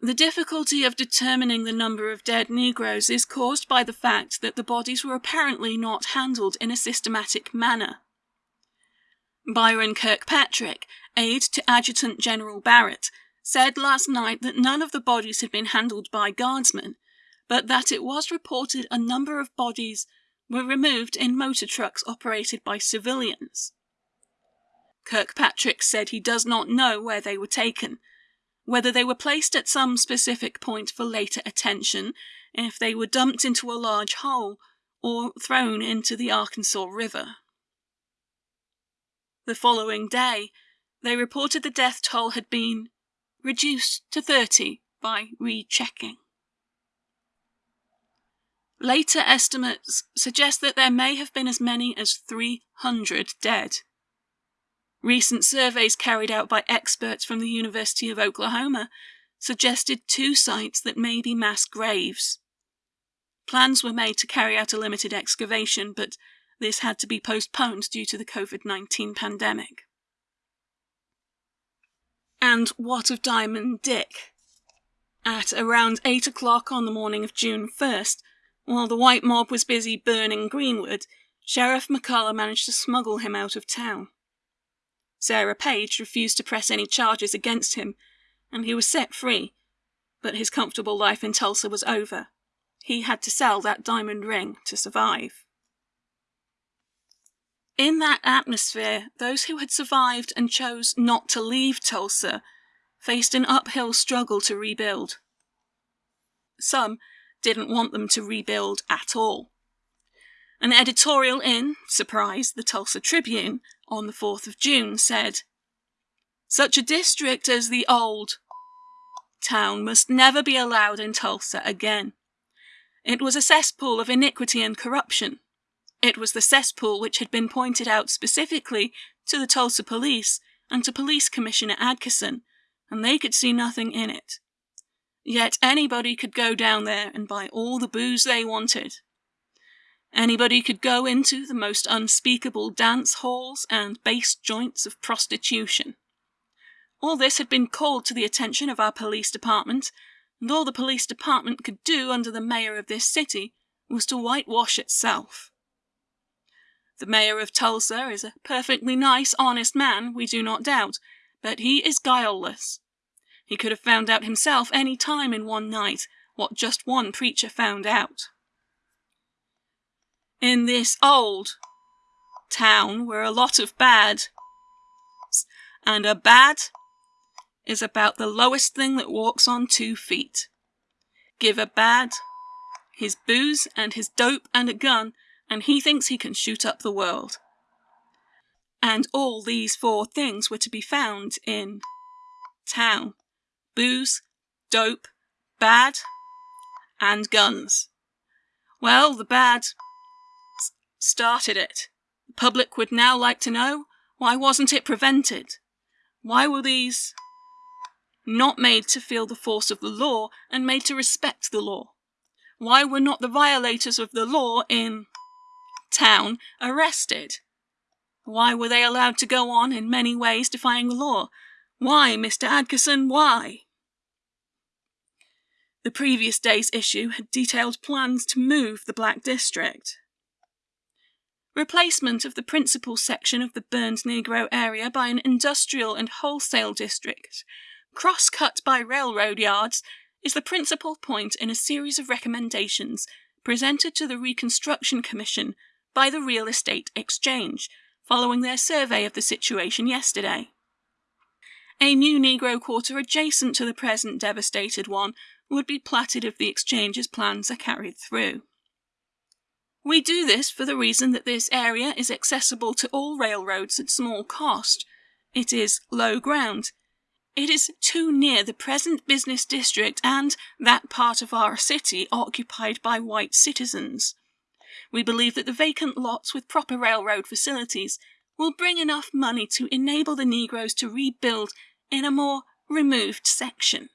A: The difficulty of determining the number of dead Negroes is caused by the fact that the bodies were apparently not handled in a systematic manner. Byron Kirkpatrick, aide to Adjutant General Barrett, said last night that none of the bodies had been handled by guardsmen, but that it was reported a number of bodies were removed in motor trucks operated by civilians. Kirkpatrick said he does not know where they were taken, whether they were placed at some specific point for later attention, if they were dumped into a large hole, or thrown into the Arkansas River. The following day, they reported the death toll had been reduced to 30 by rechecking. Later estimates suggest that there may have been as many as 300 dead. Recent surveys carried out by experts from the University of Oklahoma suggested two sites that may be mass graves. Plans were made to carry out a limited excavation, but this had to be postponed due to the COVID 19 pandemic. And what of Diamond Dick? At around 8 o'clock on the morning of June 1st, while the white mob was busy burning Greenwood, Sheriff McCullough managed to smuggle him out of town. Sarah Page refused to press any charges against him, and he was set free, but his comfortable life in Tulsa was over. He had to sell that diamond ring to survive. In that atmosphere, those who had survived and chose not to leave Tulsa faced an uphill struggle to rebuild. Some didn't want them to rebuild at all. An editorial in, surprise, the Tulsa Tribune on the 4th of June said, Such a district as the old town must never be allowed in Tulsa again. It was a cesspool of iniquity and corruption. It was the cesspool which had been pointed out specifically to the Tulsa police and to Police Commissioner Adkison, and they could see nothing in it. Yet anybody could go down there and buy all the booze they wanted. Anybody could go into the most unspeakable dance halls and base joints of prostitution. All this had been called to the attention of our police department, and all the police department could do under the mayor of this city was to whitewash itself. The mayor of Tulsa is a perfectly nice, honest man, we do not doubt, but he is guileless. He could have found out himself any time in one night what just one preacher found out. In this old town were a lot of bad. And a bad is about the lowest thing that walks on two feet. Give a bad his booze and his dope and a gun, and he thinks he can shoot up the world. And all these four things were to be found in town booze, dope, bad, and guns. Well, the bad started it. The public would now like to know why wasn't it prevented? Why were these not made to feel the force of the law and made to respect the law? Why were not the violators of the law in town arrested? Why were they allowed to go on in many ways defying the law? Why, Mr. Adkison, why? The previous day's issue had detailed plans to move the Black District. Replacement of the principal section of the burned Negro area by an industrial and wholesale district, cross-cut by railroad yards, is the principal point in a series of recommendations presented to the Reconstruction Commission by the Real Estate Exchange following their survey of the situation yesterday. A new Negro quarter adjacent to the present devastated one would be platted if the exchange's plans are carried through. We do this for the reason that this area is accessible to all railroads at small cost. It is low ground. It is too near the present business district and that part of our city occupied by white citizens. We believe that the vacant lots with proper railroad facilities will bring enough money to enable the Negroes to rebuild in a more removed section.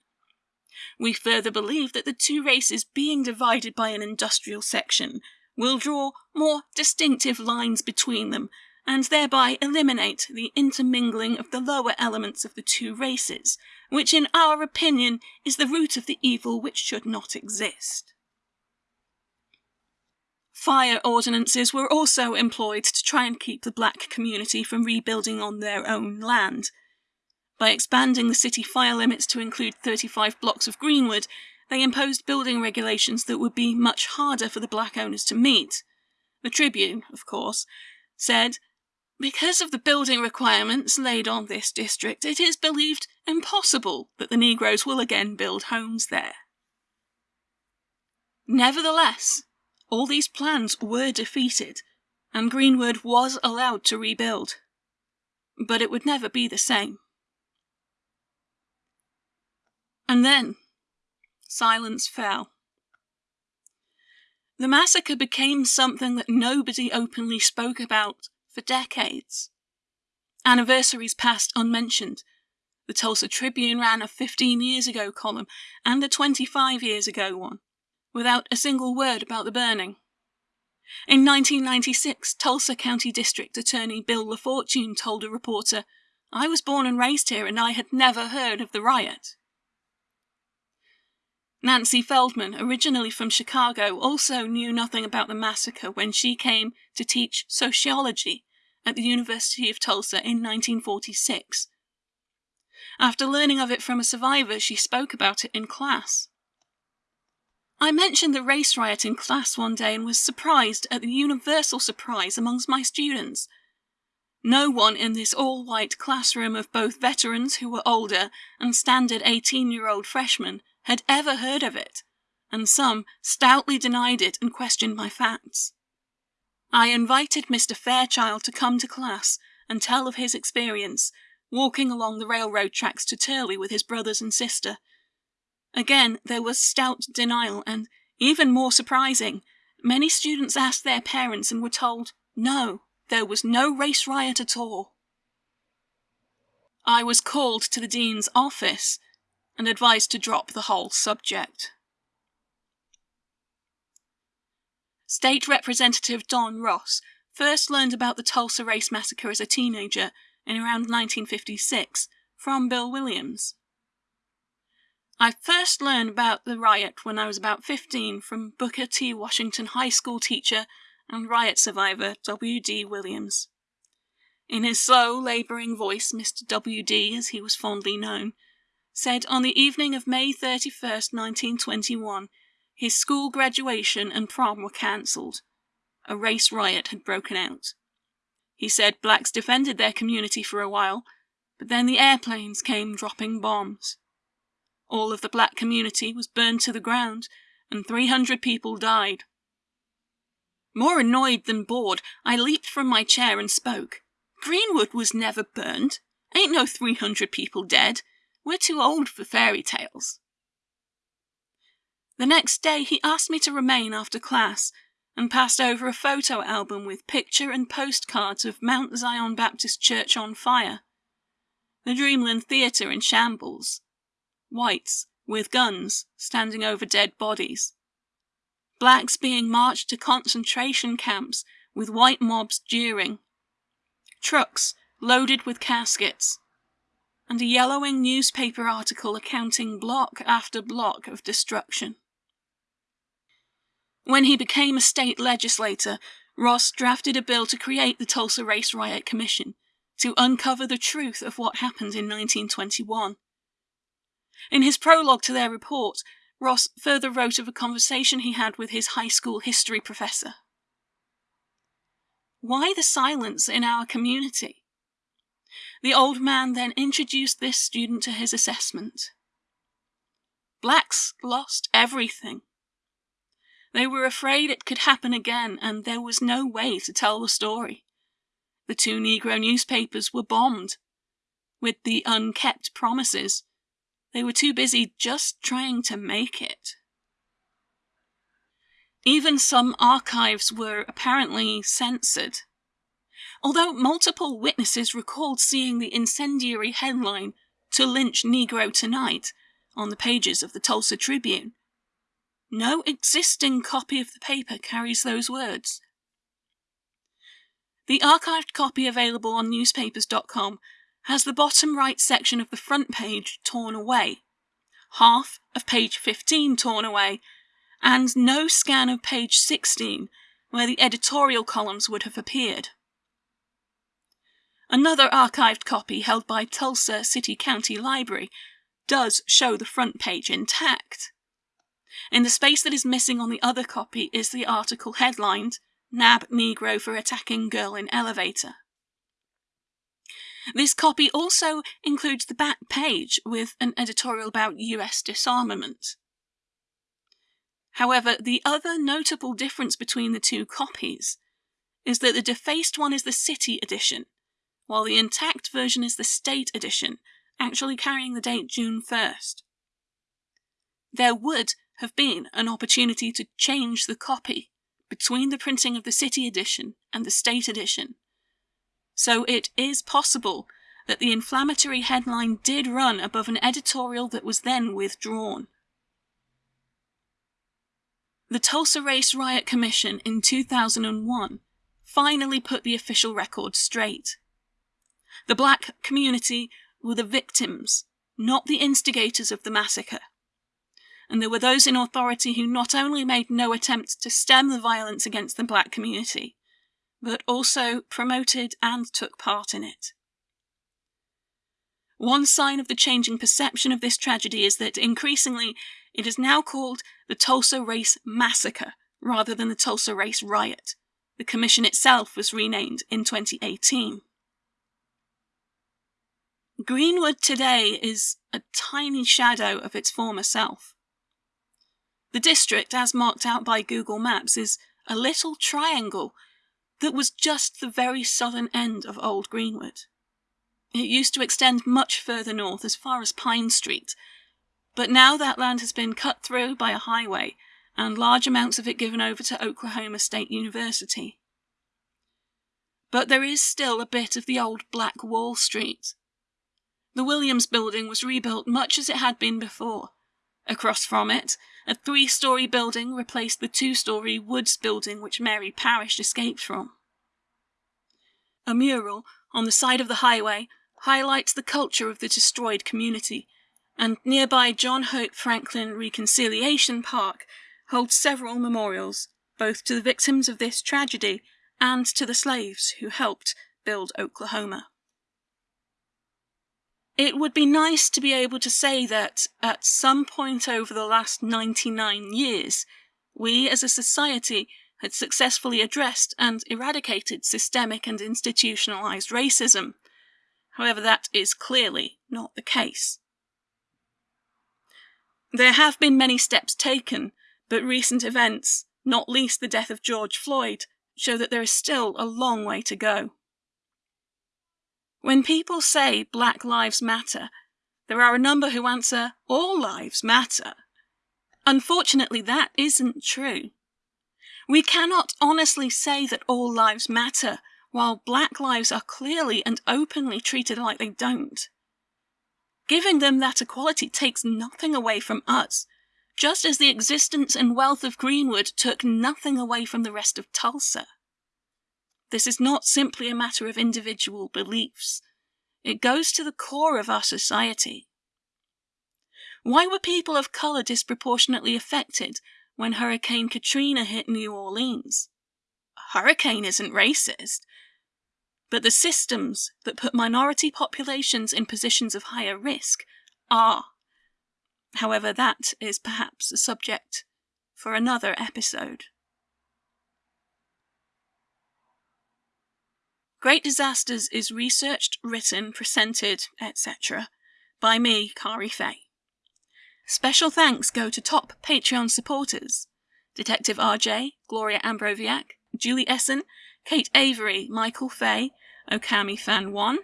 A: We further believe that the two races being divided by an industrial section will draw more distinctive lines between them and thereby eliminate the intermingling of the lower elements of the two races, which in our opinion is the root of the evil which should not exist. Fire ordinances were also employed to try and keep the black community from rebuilding on their own land. By expanding the city fire limits to include 35 blocks of greenwood, they imposed building regulations that would be much harder for the black owners to meet. The Tribune, of course, said, Because of the building requirements laid on this district, it is believed impossible that the Negroes will again build homes there. Nevertheless, all these plans were defeated, and Greenwood was allowed to rebuild. But it would never be the same. And then, silence fell. The massacre became something that nobody openly spoke about for decades. Anniversaries passed unmentioned. The Tulsa Tribune ran a 15 years ago column and a 25 years ago one, without a single word about the burning. In 1996, Tulsa County District Attorney Bill LaFortune told a reporter, I was born and raised here and I had never heard of the riot. Nancy Feldman, originally from Chicago, also knew nothing about the massacre when she came to teach sociology at the University of Tulsa in 1946. After learning of it from a survivor, she spoke about it in class. I mentioned the race riot in class one day and was surprised at the universal surprise amongst my students. No one in this all white classroom of both veterans who were older and standard 18 year old freshmen had ever heard of it, and some stoutly denied it and questioned my facts. I invited Mr. Fairchild to come to class and tell of his experience walking along the railroad tracks to Turley with his brothers and sister. Again, there was stout denial, and even more surprising, many students asked their parents and were told, no, there was no race riot at all. I was called to the dean's office and advised to drop the whole subject. State Representative Don Ross first learned about the Tulsa Race Massacre as a teenager in around 1956 from Bill Williams. I first learned about the riot when I was about 15 from Booker T. Washington High School teacher and riot survivor W.D. Williams. In his slow, labouring voice, Mr. W.D., as he was fondly known, said on the evening of May 31st, 1921, his school graduation and prom were cancelled. A race riot had broken out. He said blacks defended their community for a while, but then the airplanes came dropping bombs. All of the black community was burned to the ground, and 300 people died. More annoyed than bored, I leaped from my chair and spoke. Greenwood was never burned. Ain't no 300 people dead. We're too old for fairy tales. The next day, he asked me to remain after class and passed over a photo album with picture and postcards of Mount Zion Baptist Church on fire, the Dreamland Theatre in shambles, whites with guns standing over dead bodies, blacks being marched to concentration camps with white mobs jeering, trucks loaded with caskets, and a yellowing newspaper article accounting block after block of destruction. When he became a state legislator, Ross drafted a bill to create the Tulsa Race Riot Commission to uncover the truth of what happened in 1921. In his prologue to their report, Ross further wrote of a conversation he had with his high school history professor. Why the silence in our community? The old man then introduced this student to his assessment. Blacks lost everything. They were afraid it could happen again, and there was no way to tell the story. The two Negro newspapers were bombed. With the unkept promises, they were too busy just trying to make it. Even some archives were apparently censored. Although multiple witnesses recalled seeing the incendiary headline, To Lynch Negro Tonight, on the pages of the Tulsa Tribune, no existing copy of the paper carries those words. The archived copy available on newspapers.com has the bottom right section of the front page torn away, half of page 15 torn away, and no scan of page 16 where the editorial columns would have appeared. Another archived copy held by Tulsa City County Library does show the front page intact. In the space that is missing on the other copy is the article headlined, Nab Negro for Attacking Girl in Elevator. This copy also includes the back page with an editorial about US disarmament. However, the other notable difference between the two copies is that the defaced one is the city edition, while the intact version is the state edition, actually carrying the date June 1st. There would have been an opportunity to change the copy between the printing of the City edition and the State edition. So it is possible that the inflammatory headline did run above an editorial that was then withdrawn. The Tulsa Race Riot Commission in 2001 finally put the official record straight. The black community were the victims, not the instigators of the massacre and there were those in authority who not only made no attempt to stem the violence against the black community, but also promoted and took part in it. One sign of the changing perception of this tragedy is that increasingly it is now called the Tulsa Race Massacre rather than the Tulsa Race Riot. The commission itself was renamed in 2018. Greenwood today is a tiny shadow of its former self. The district, as marked out by Google Maps, is a little triangle that was just the very southern end of Old Greenwood. It used to extend much further north as far as Pine Street, but now that land has been cut through by a highway and large amounts of it given over to Oklahoma State University. But there is still a bit of the old Black Wall Street. The Williams building was rebuilt much as it had been before, Across from it, a three story building replaced the two story Woods building which Mary Parrish escaped from. A mural on the side of the highway highlights the culture of the destroyed community, and nearby John Hope Franklin Reconciliation Park holds several memorials, both to the victims of this tragedy and to the slaves who helped build Oklahoma. It would be nice to be able to say that at some point over the last 99 years, we as a society had successfully addressed and eradicated systemic and institutionalized racism. However, that is clearly not the case. There have been many steps taken, but recent events, not least the death of George Floyd, show that there is still a long way to go. When people say Black Lives Matter, there are a number who answer All Lives Matter. Unfortunately, that isn't true. We cannot honestly say that all lives matter, while black lives are clearly and openly treated like they don't. Giving them that equality takes nothing away from us, just as the existence and wealth of Greenwood took nothing away from the rest of Tulsa. This is not simply a matter of individual beliefs. It goes to the core of our society. Why were people of color disproportionately affected when Hurricane Katrina hit New Orleans. A hurricane isn't racist, but the systems that put minority populations in positions of higher risk are. However, that is perhaps a subject for another episode. Great Disasters is researched, written, presented, etc. by me, Kari Fay. Special thanks go to top Patreon supporters Detective RJ, Gloria Ambroviak, Julie Essen, Kate Avery, Michael Fay, Okami Fan 1,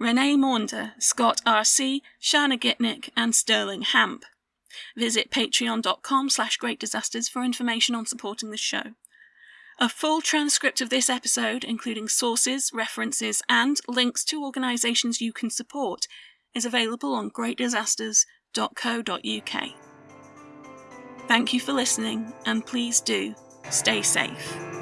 A: Renee Maunder, Scott RC, Shana Gitnick, and Sterling Hamp. Visit patreon.com slash greatdisasters for information on supporting the show. A full transcript of this episode, including sources, references, and links to organisations you can support, is available on greatdisasters.co.uk. Thank you for listening, and please do stay safe.